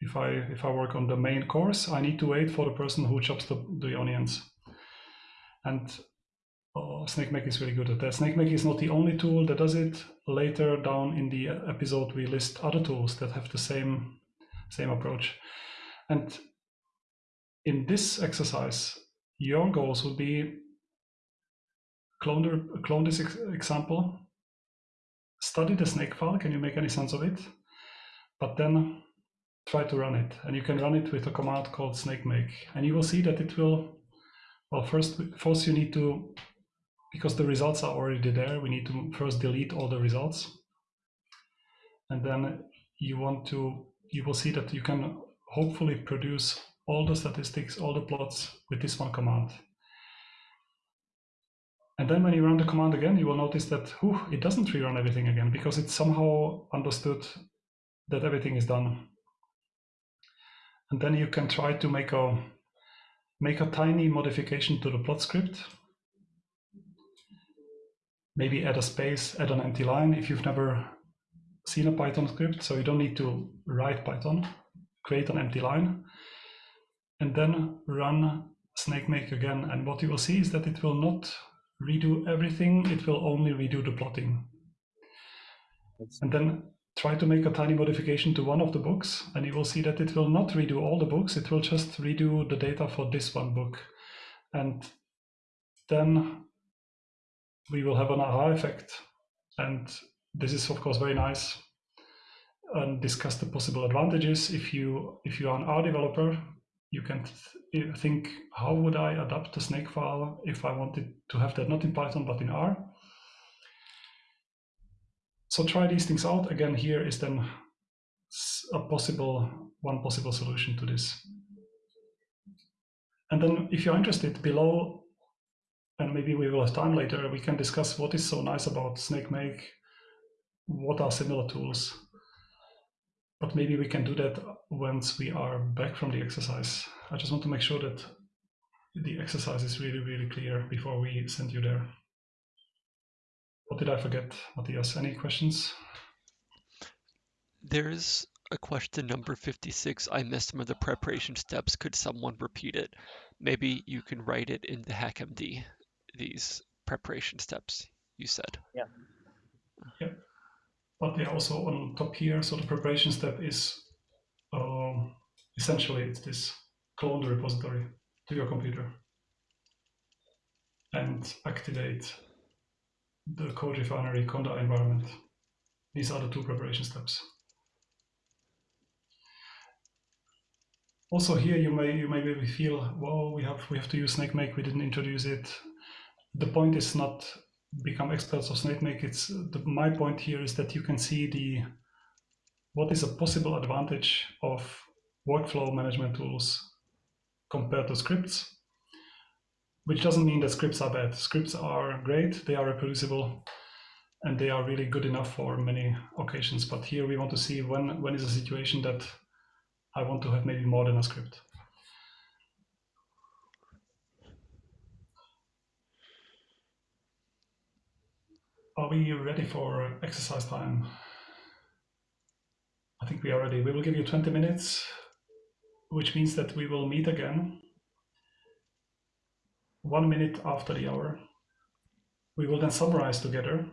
if I if I work on the main course, I need to wait for the person who chops the, the onions. And uh, SnakeMake is really good at that. Snake SnakeMake is not the only tool that does it. Later down in the episode, we list other tools that have the same same approach. And in this exercise, your goals would be clone, clone this ex example, study the Snakefile, can you make any sense of it? But then try to run it. And you can run it with a command called snakemake. And you will see that it will, well, first, first you need to, because the results are already there, we need to first delete all the results. And then you want to, you will see that you can hopefully produce all the statistics, all the plots with this one command. And then when you run the command again, you will notice that whew, it doesn't rerun everything again because it somehow understood that everything is done. And then you can try to make a make a tiny modification to the plot script. Maybe add a space, add an empty line if you've never seen a Python script. So you don't need to write Python, create an empty line, and then run Snakemake again. And what you will see is that it will not redo everything, it will only redo the plotting. And then try to make a tiny modification to one of the books and you will see that it will not redo all the books, it will just redo the data for this one book. And then we will have an aha effect. And this is of course very nice and discuss the possible advantages. If you if you are an R developer, you can th think how would I adapt the Snakefile if I wanted to have that not in Python but in R. So try these things out. Again, here is then a possible, one possible solution to this. And then if you're interested below, and maybe we will have time later, we can discuss what is so nice about Snakemake, what are similar tools. But maybe we can do that once we are back from the exercise. I just want to make sure that the exercise is really, really clear before we send you there. What did I forget, Matthias? Any questions? There's a question number 56. I missed some of the preparation steps. Could someone repeat it? Maybe you can write it in the HackMD, these preparation steps you said. Yeah. Yep. But they're also on top here. So the preparation step is um, essentially it's this clone the repository to your computer and activate the CodeRefinery Conda environment. These are the two preparation steps. Also here you may you may maybe feel, well, we have we have to use SnakeMake, we didn't introduce it. The point is not become experts of SnakeMake. It's the, my point here is that you can see the what is a possible advantage of workflow management tools compared to scripts which doesn't mean that scripts are bad. Scripts are great, they are reproducible, and they are really good enough for many occasions. But here we want to see when, when is a situation that I want to have maybe more than a script. Are we ready for exercise time? I think we are ready. We will give you 20 minutes, which means that we will meet again one minute after the hour. We will then summarize together.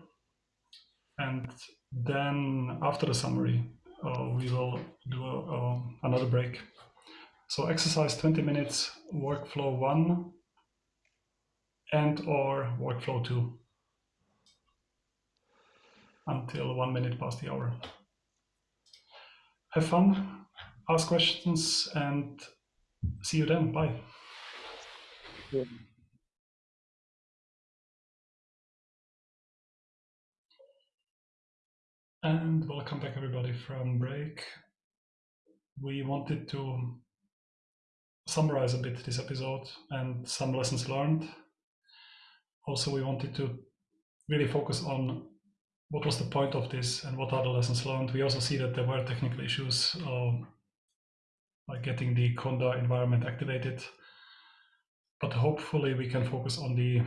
And then after the summary, uh, we will do a, uh, another break. So exercise 20 minutes, workflow one and or workflow two until one minute past the hour. Have fun, ask questions and see you then. Bye. And welcome back everybody from break. We wanted to summarize a bit this episode and some lessons learned. Also, we wanted to really focus on what was the point of this and what are the lessons learned. We also see that there were technical issues um, getting the Conda environment activated, but hopefully we can focus on the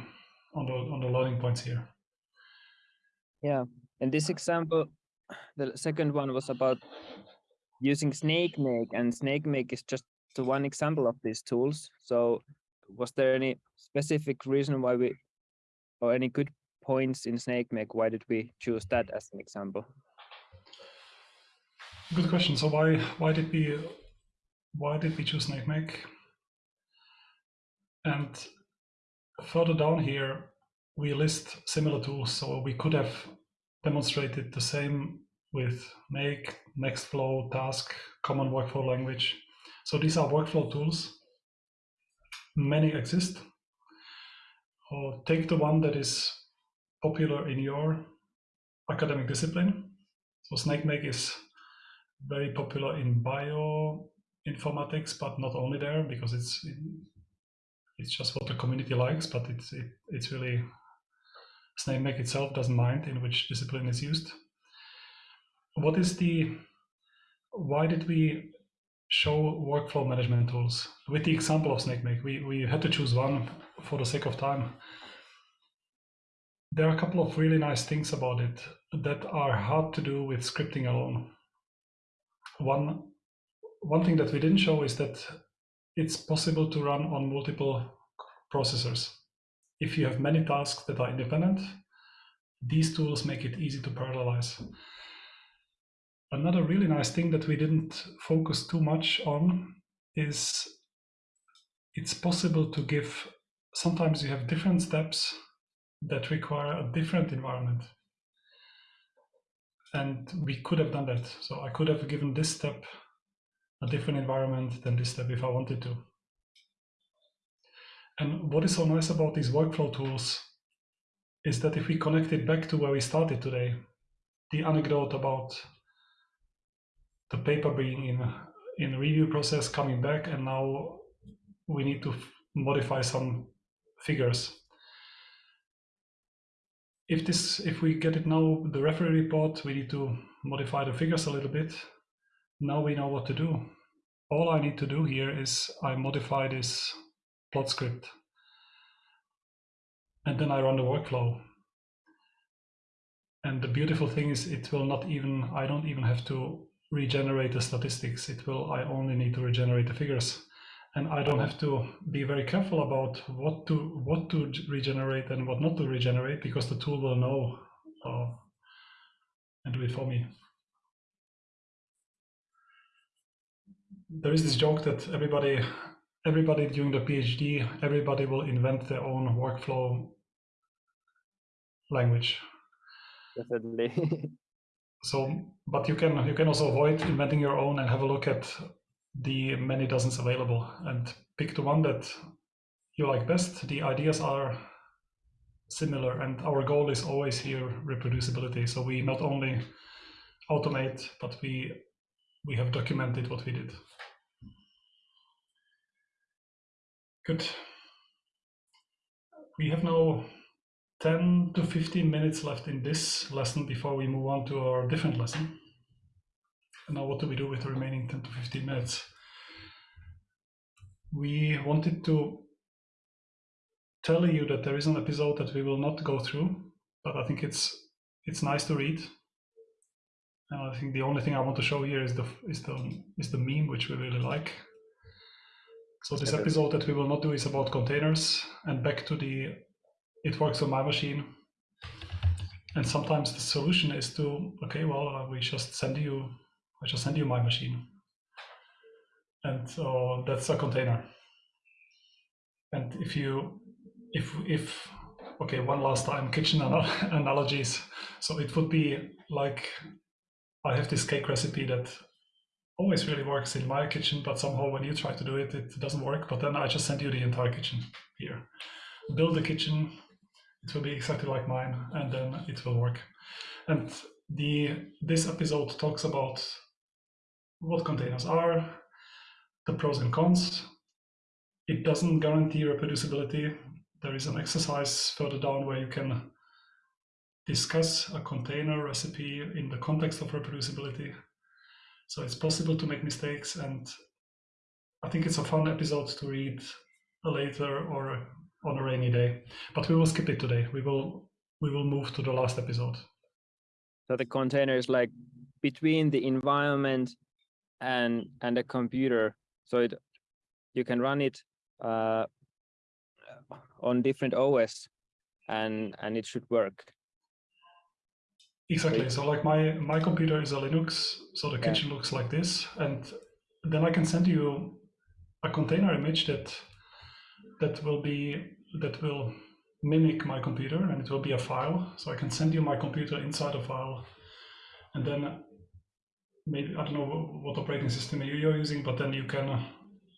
on the on the learning points here. Yeah, in this example, the second one was about using Snakemake, and Snakemake is just one example of these tools. So was there any specific reason why we, or any good points in Snakemake? why did we choose that as an example? Good question. So why why did we why did we choose SnakeMake? And further down here, we list similar tools. So we could have demonstrated the same with make, Nextflow, task, common workflow language. So these are workflow tools. Many exist. Or take the one that is popular in your academic discipline. So SnakeMake is very popular in bioinformatics, but not only there because it's it's just what the community likes, but it's it, it's really SnakeMake itself doesn't mind in which discipline is used. What is the why did we show workflow management tools with the example of SnakeMake? We we had to choose one for the sake of time. There are a couple of really nice things about it that are hard to do with scripting alone. One, one thing that we didn't show is that it's possible to run on multiple processors. If you have many tasks that are independent, these tools make it easy to parallelize. Another really nice thing that we didn't focus too much on is it's possible to give, sometimes you have different steps that require a different environment. And we could have done that. So I could have given this step a different environment than this step if I wanted to. And what is so nice about these workflow tools is that if we connect it back to where we started today, the anecdote about the paper being in in review process coming back and now we need to modify some figures if this, if we get it now, the referee report, we need to modify the figures a little bit. Now we know what to do. All I need to do here is I modify this plot script. And then I run the workflow. And the beautiful thing is it will not even, I don't even have to regenerate the statistics. It will, I only need to regenerate the figures and I don't have to be very careful about what to what to regenerate and what not to regenerate because the tool will know uh, and do it for me. There is this joke that everybody everybody during the PhD everybody will invent their own workflow language. Definitely. so, but you can you can also avoid inventing your own and have a look at the many dozens available and pick the one that you like best. The ideas are similar and our goal is always here reproducibility. So we not only automate, but we we have documented what we did. Good. We have now 10 to 15 minutes left in this lesson before we move on to our different lesson. And now what do we do with the remaining 10 to 15 minutes? We wanted to tell you that there is an episode that we will not go through, but I think it's it's nice to read. And I think the only thing I want to show here is the is the is the meme which we really like. So this episode that we will not do is about containers and back to the it works on my machine. And sometimes the solution is to okay, well, uh, we just send you I just send you my machine. And so that's a container. And if you, if, if, okay, one last time, kitchen analogies. So it would be like, I have this cake recipe that always really works in my kitchen, but somehow when you try to do it, it doesn't work. But then I just send you the entire kitchen here. Build the kitchen, it will be exactly like mine, and then it will work. And the this episode talks about what containers are, the pros and cons. It doesn't guarantee reproducibility. There is an exercise further down where you can discuss a container recipe in the context of reproducibility. So it's possible to make mistakes and I think it's a fun episode to read later or on a rainy day. But we will skip it today. We will we will move to the last episode. So the container is like between the environment and and the computer so it you can run it uh, on different os and and it should work exactly so like my my computer is a linux so the yeah. kitchen looks like this and then i can send you a container image that that will be that will mimic my computer and it will be a file so i can send you my computer inside a file and then maybe I don't know what operating system you- you're using, but then you can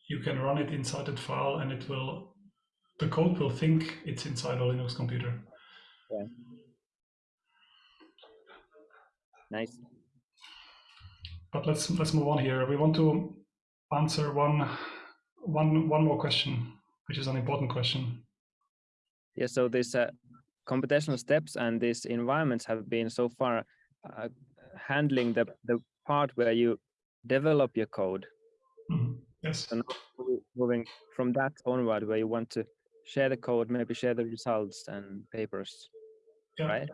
you can run it inside that file, and it will the code will think it's inside a Linux computer. Nice. But let's let's move on here. We want to answer one one one more question, which is an important question. Yeah, so these uh, computational steps and these environments have been so far uh, handling the, the part where you develop your code. Mhm. Yes. And mo- moving from that onward, where you want to share the code, maybe share the results and papers, Yeah. right?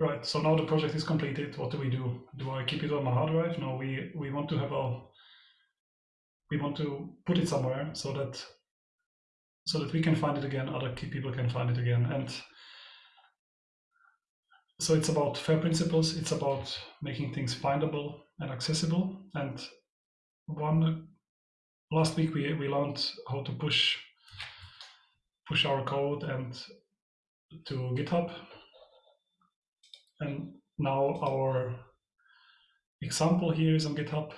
Right. So now the project is completed. What do we do? Do I keep it on my hard drive? No. We we want to have a we want to put it somewhere so that so that we can find it again. Other key people can find it again. And so it's about fair principles. It's about making things findable and accessible. And one last week we we learned how to push push our code and to GitHub and now our example here is on GitHub.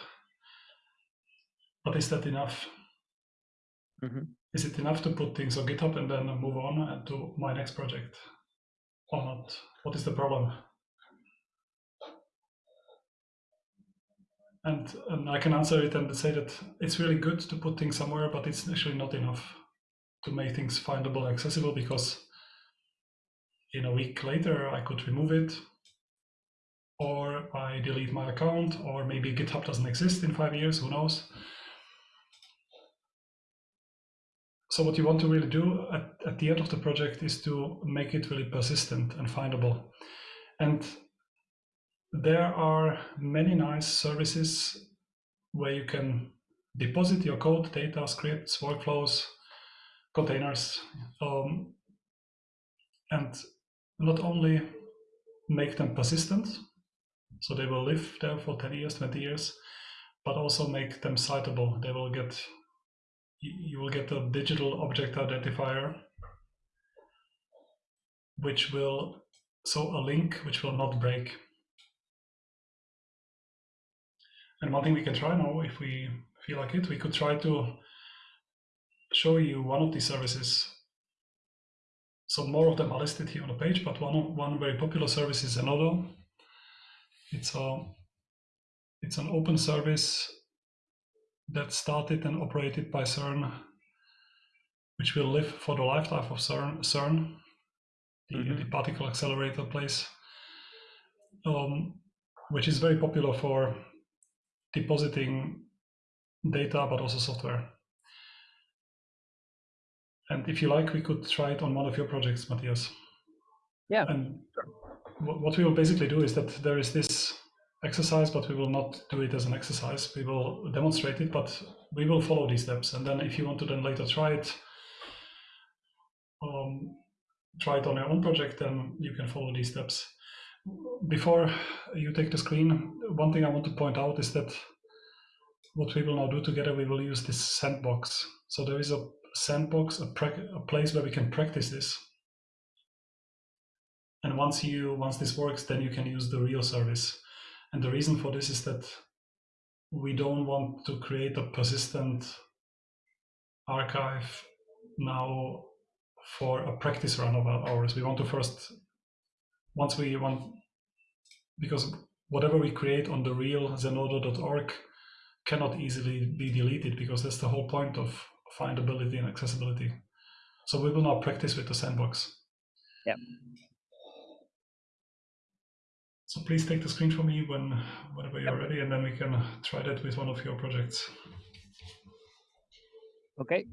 But is that enough? Mhm. Is it enough to put things on GitHub and then move on and to my next project or not? What is the problem? And, and I can answer it and say that it's really good to put things somewhere, but it's actually not enough to make things findable, accessible, because in a week later I could remove it or I delete my account, or maybe GitHub doesn't exist in five years, who knows? So what you want to really do at, at the end of the project is to make it really persistent and findable. And there are many nice services where you can deposit your code, data, scripts, workflows, containers, um, and not only make them persistent, so they will live there for 10 years, 20 years, but also make them citable. They will get, you will get a digital object identifier, which will, so a link which will not break. And one thing we can try now, if we feel like it, we could try to show you one of these services. So more of them are listed here on the page, but one, one very popular service is Zenodo. It's a it's an open service that started and operated by CERN, which will live for the lifetime of CERN, CERN the, Mhm. the particle accelerator place, um, which is very popular for depositing data but also software. And if you like, we could try it on one of your projects, Matthias. Yeah. And what we will basically do is that there is this exercise, but we will not do it as an exercise. We will demonstrate it, but we will follow these steps. And then if you want to then later try it, um, try it on your own project, then you can follow these steps. Before you take the screen, one thing I want to point out is that what we will now do together, we will use this sandbox. So there is a sandbox, a, a place where we can practice this. And once you once this works, then you can use the real service. And the reason for this is that we don't want to create a persistent archive now for a practice run of ours. We want to first, once we want, because whatever we create on the real zenodo.org cannot easily be deleted because that's the whole point of findability and accessibility. So we will now practice with the sandbox. Yep. So please take the screen for me when whenever you're ready, and then we can try that with one of your projects. Okay.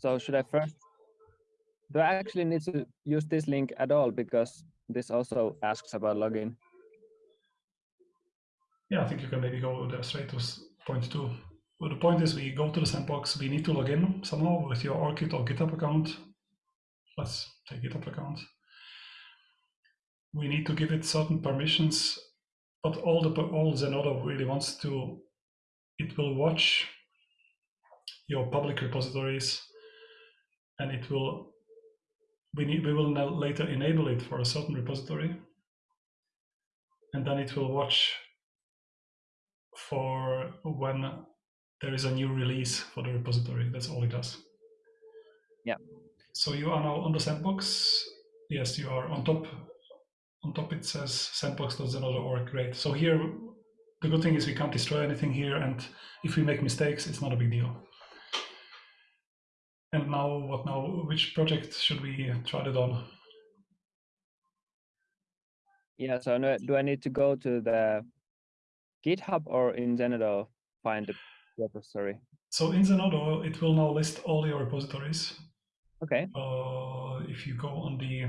So should I first? Do I actually need to use this link at all because this also asks about login? Yeah, I think you can maybe go there straight to point two. Well, the point is we go to the sandbox, we need to log in somehow with your ORCID or GitHub account. Let's take GitHub account. We need to give it certain permissions, but all the all Zenodo really wants to, it will watch your public repositories, and it will. We need we will now later enable it for a certain repository, and then it will watch for when there is a new release for the repository. That's all it does. Yeah. So you are now on the sandbox. Yes, you are on top. On top it says sandbox.zenodo.org. Great. So here, the good thing is we can't destroy anything here, and if we make mistakes, it's not a big deal. And now, what now? Which project should we try that on? Yeah, so no, do I need to go to the GitHub or in Zenodo find the repository? So in Zenodo, it will now list all your repositories. Okay, Uh, if you go on the,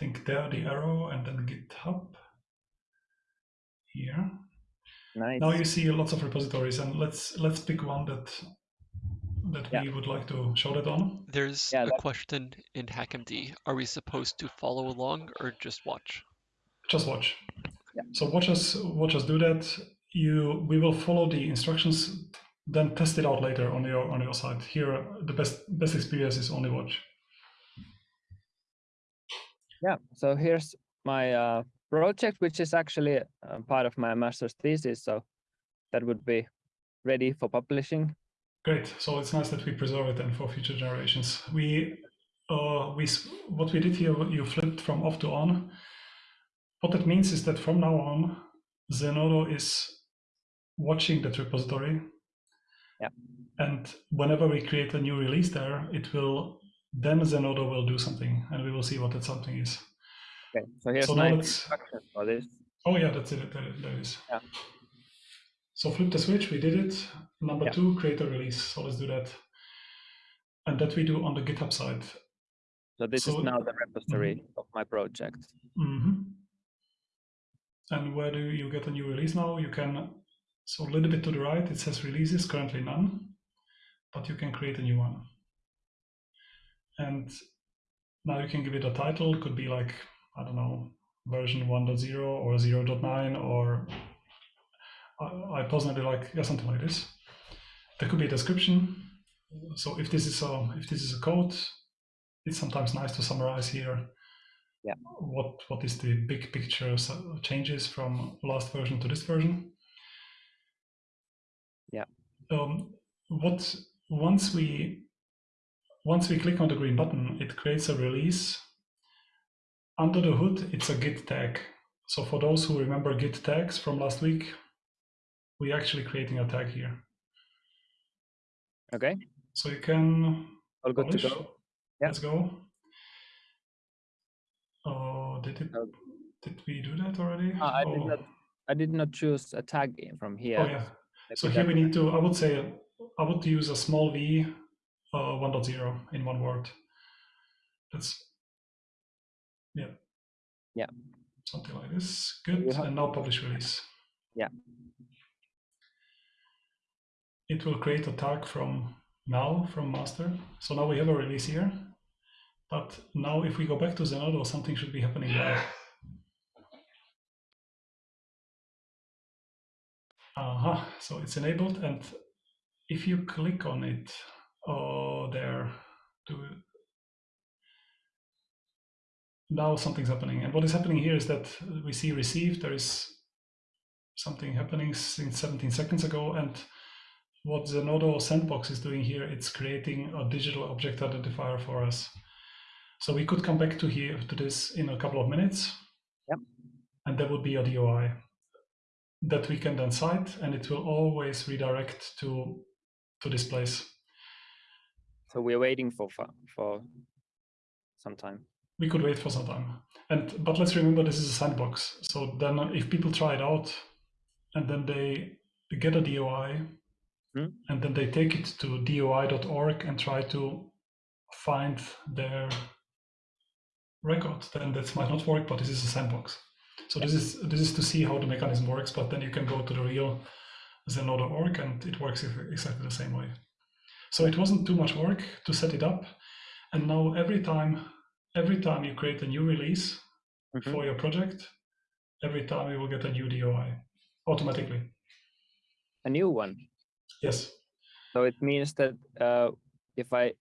think there, the arrow, and then GitHub here. nice. Now you see lots of repositories, and let's let's pick one that that Yeah. we would like to show that on. There's Yeah, a that- question in HackMD. Are we supposed to follow along or just watch? Just watch. Yeah. So watch us watch us do that. You we will follow the instructions, then test it out later on your on your side. Here, the best best experience is only watch. Yeah, so here's my uh, project, which is actually uh, part of my master's thesis. So that would be ready for publishing. Great. So it's nice that we preserve it then for future generations. We, uh, we, what we did here, you flipped from off to on. What that means is that from now on, Zenodo is watching that repository. Yeah. And whenever we create a new release there, it will then Zenodo will do something, and we will see what that something is. Okay, so here's so my now for this. Oh yeah, that's it. There, there it is. Yeah. So flip the switch. We did it. Number Yeah. two, create a release. So let's do that. And that we do on the GitHub side. So this So- is now the repository of my project. hmm And where do you get a new release now? You can, so a little bit to the right, it says releases, currently none, but you can create a new one. And now you can give it a title, could be like, I don't know, version 1.0 or 0.9, or I, I personally like yeah, something like this. There could be a description. So if this is a if this is a code, it's sometimes nice to summarize here yeah. what what is the big picture changes from last version to this version Yeah. um, what once we once we click on the green button it creates a release under the hood it's a git tag so for those who remember git tags from last week we're actually creating a tag here Okay, so you can all good to publish. go. Yeah. let's go oh did it Uh, did we do that already Ah, I did Oh. not. I did not choose a tag from here. Oh yeah. So here we need to. I would say I would use a small v, uh, 1.0 in one word. That's yeah. Yeah. Something like this. Good. And now publish release. Yeah. It will create a tag from now from master. So now we have a release here. But now if we go back to Zenodo, something should be happening there. Aha, so it's enabled, and if you click on it, oh, there, to now something's happening. And what is happening here is that we see received. There is something happening since 17 seconds ago, and what Zenodo Sandbox is doing here, it's creating a digital object identifier for us. So we could come back to here to this in a couple of minutes. Yep. And there would be a DOI that we can then cite, and it will always redirect to to this place. So we're waiting for for, for some time. We could wait for some time, and but let's remember this is a sandbox. So then, if people try it out, and then they get a DOI, Hmm. and then they take it to DOI.org and try to find their record, then that might not work. But this is a sandbox. So this is this is to see how the mechanism works. But then you can go to the real Zenodo.org and it works exactly the same way. So it wasn't too much work to set it up, and now every time every time you create a new release Mhm. for your project, every time you will get a new DOI automatically. A new one. Yes. So it means that uh, if I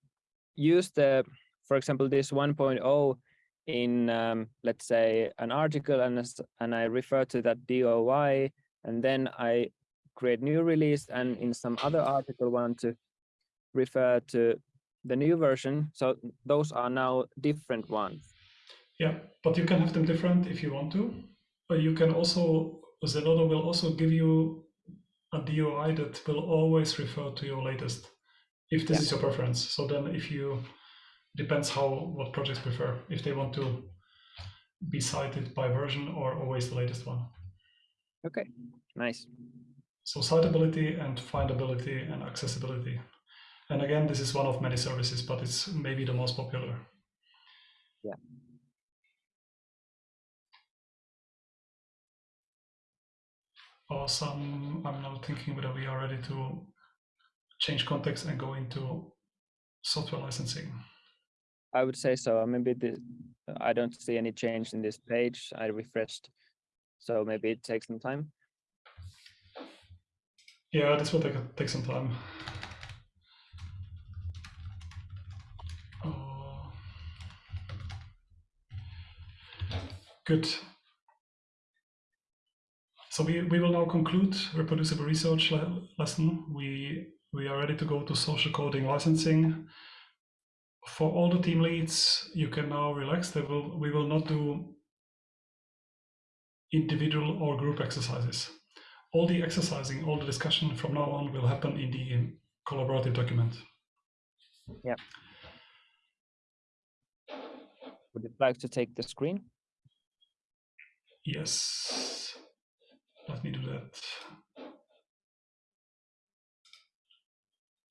use the, for example, this 1.0 in, um, let's say, an article and, and I refer to that DOI, and then I create new release and in some other article want to refer to the new version. So those are now different ones. Yeah, but you can have them different if you want to. But you can also, Zenodo will also give you a DOI that will always refer to your latest, if this Yeah. is your preference. So then if you, depends how, what projects prefer, if they want to be cited by version or always the latest one. Okay, nice. So citability and findability and accessibility. And again, this is one of many services, but it's maybe the most popular. Yeah. Awesome. I'm now thinking whether we are ready to change context and go into software licensing. I would say so. Maybe the, I don't see any change in this page. I refreshed. So maybe it takes some time. Yeah, this will take, take some time. Good. So we, we will now conclude reproducible research le lesson. We, we are ready to go to social coding licensing. For all the team leads, you can now relax. They will, we will not do individual or group exercises. All the exercising, all the discussion from now on will happen in the collaborative document. Yeah. Would you like to take the screen? Yes. Let me do that.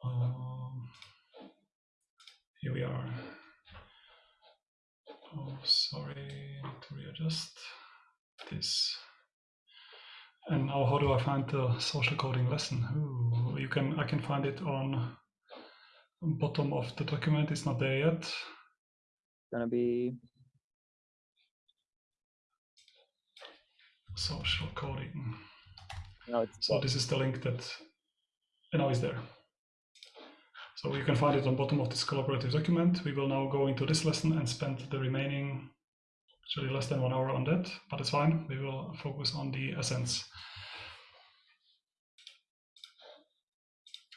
Um, here we are. Oh, sorry, to readjust this. And now, how do I find the social coding lesson? Ooh, you can, I can find it on bottom of the document. It's not there yet. Gonna be Social coding. no, So this is the link that, and now it's there. So you can find it on bottom of this collaborative document. We will now go into this lesson and spend the remaining, actually less than one hour on that, but it's fine. We will focus on the essence.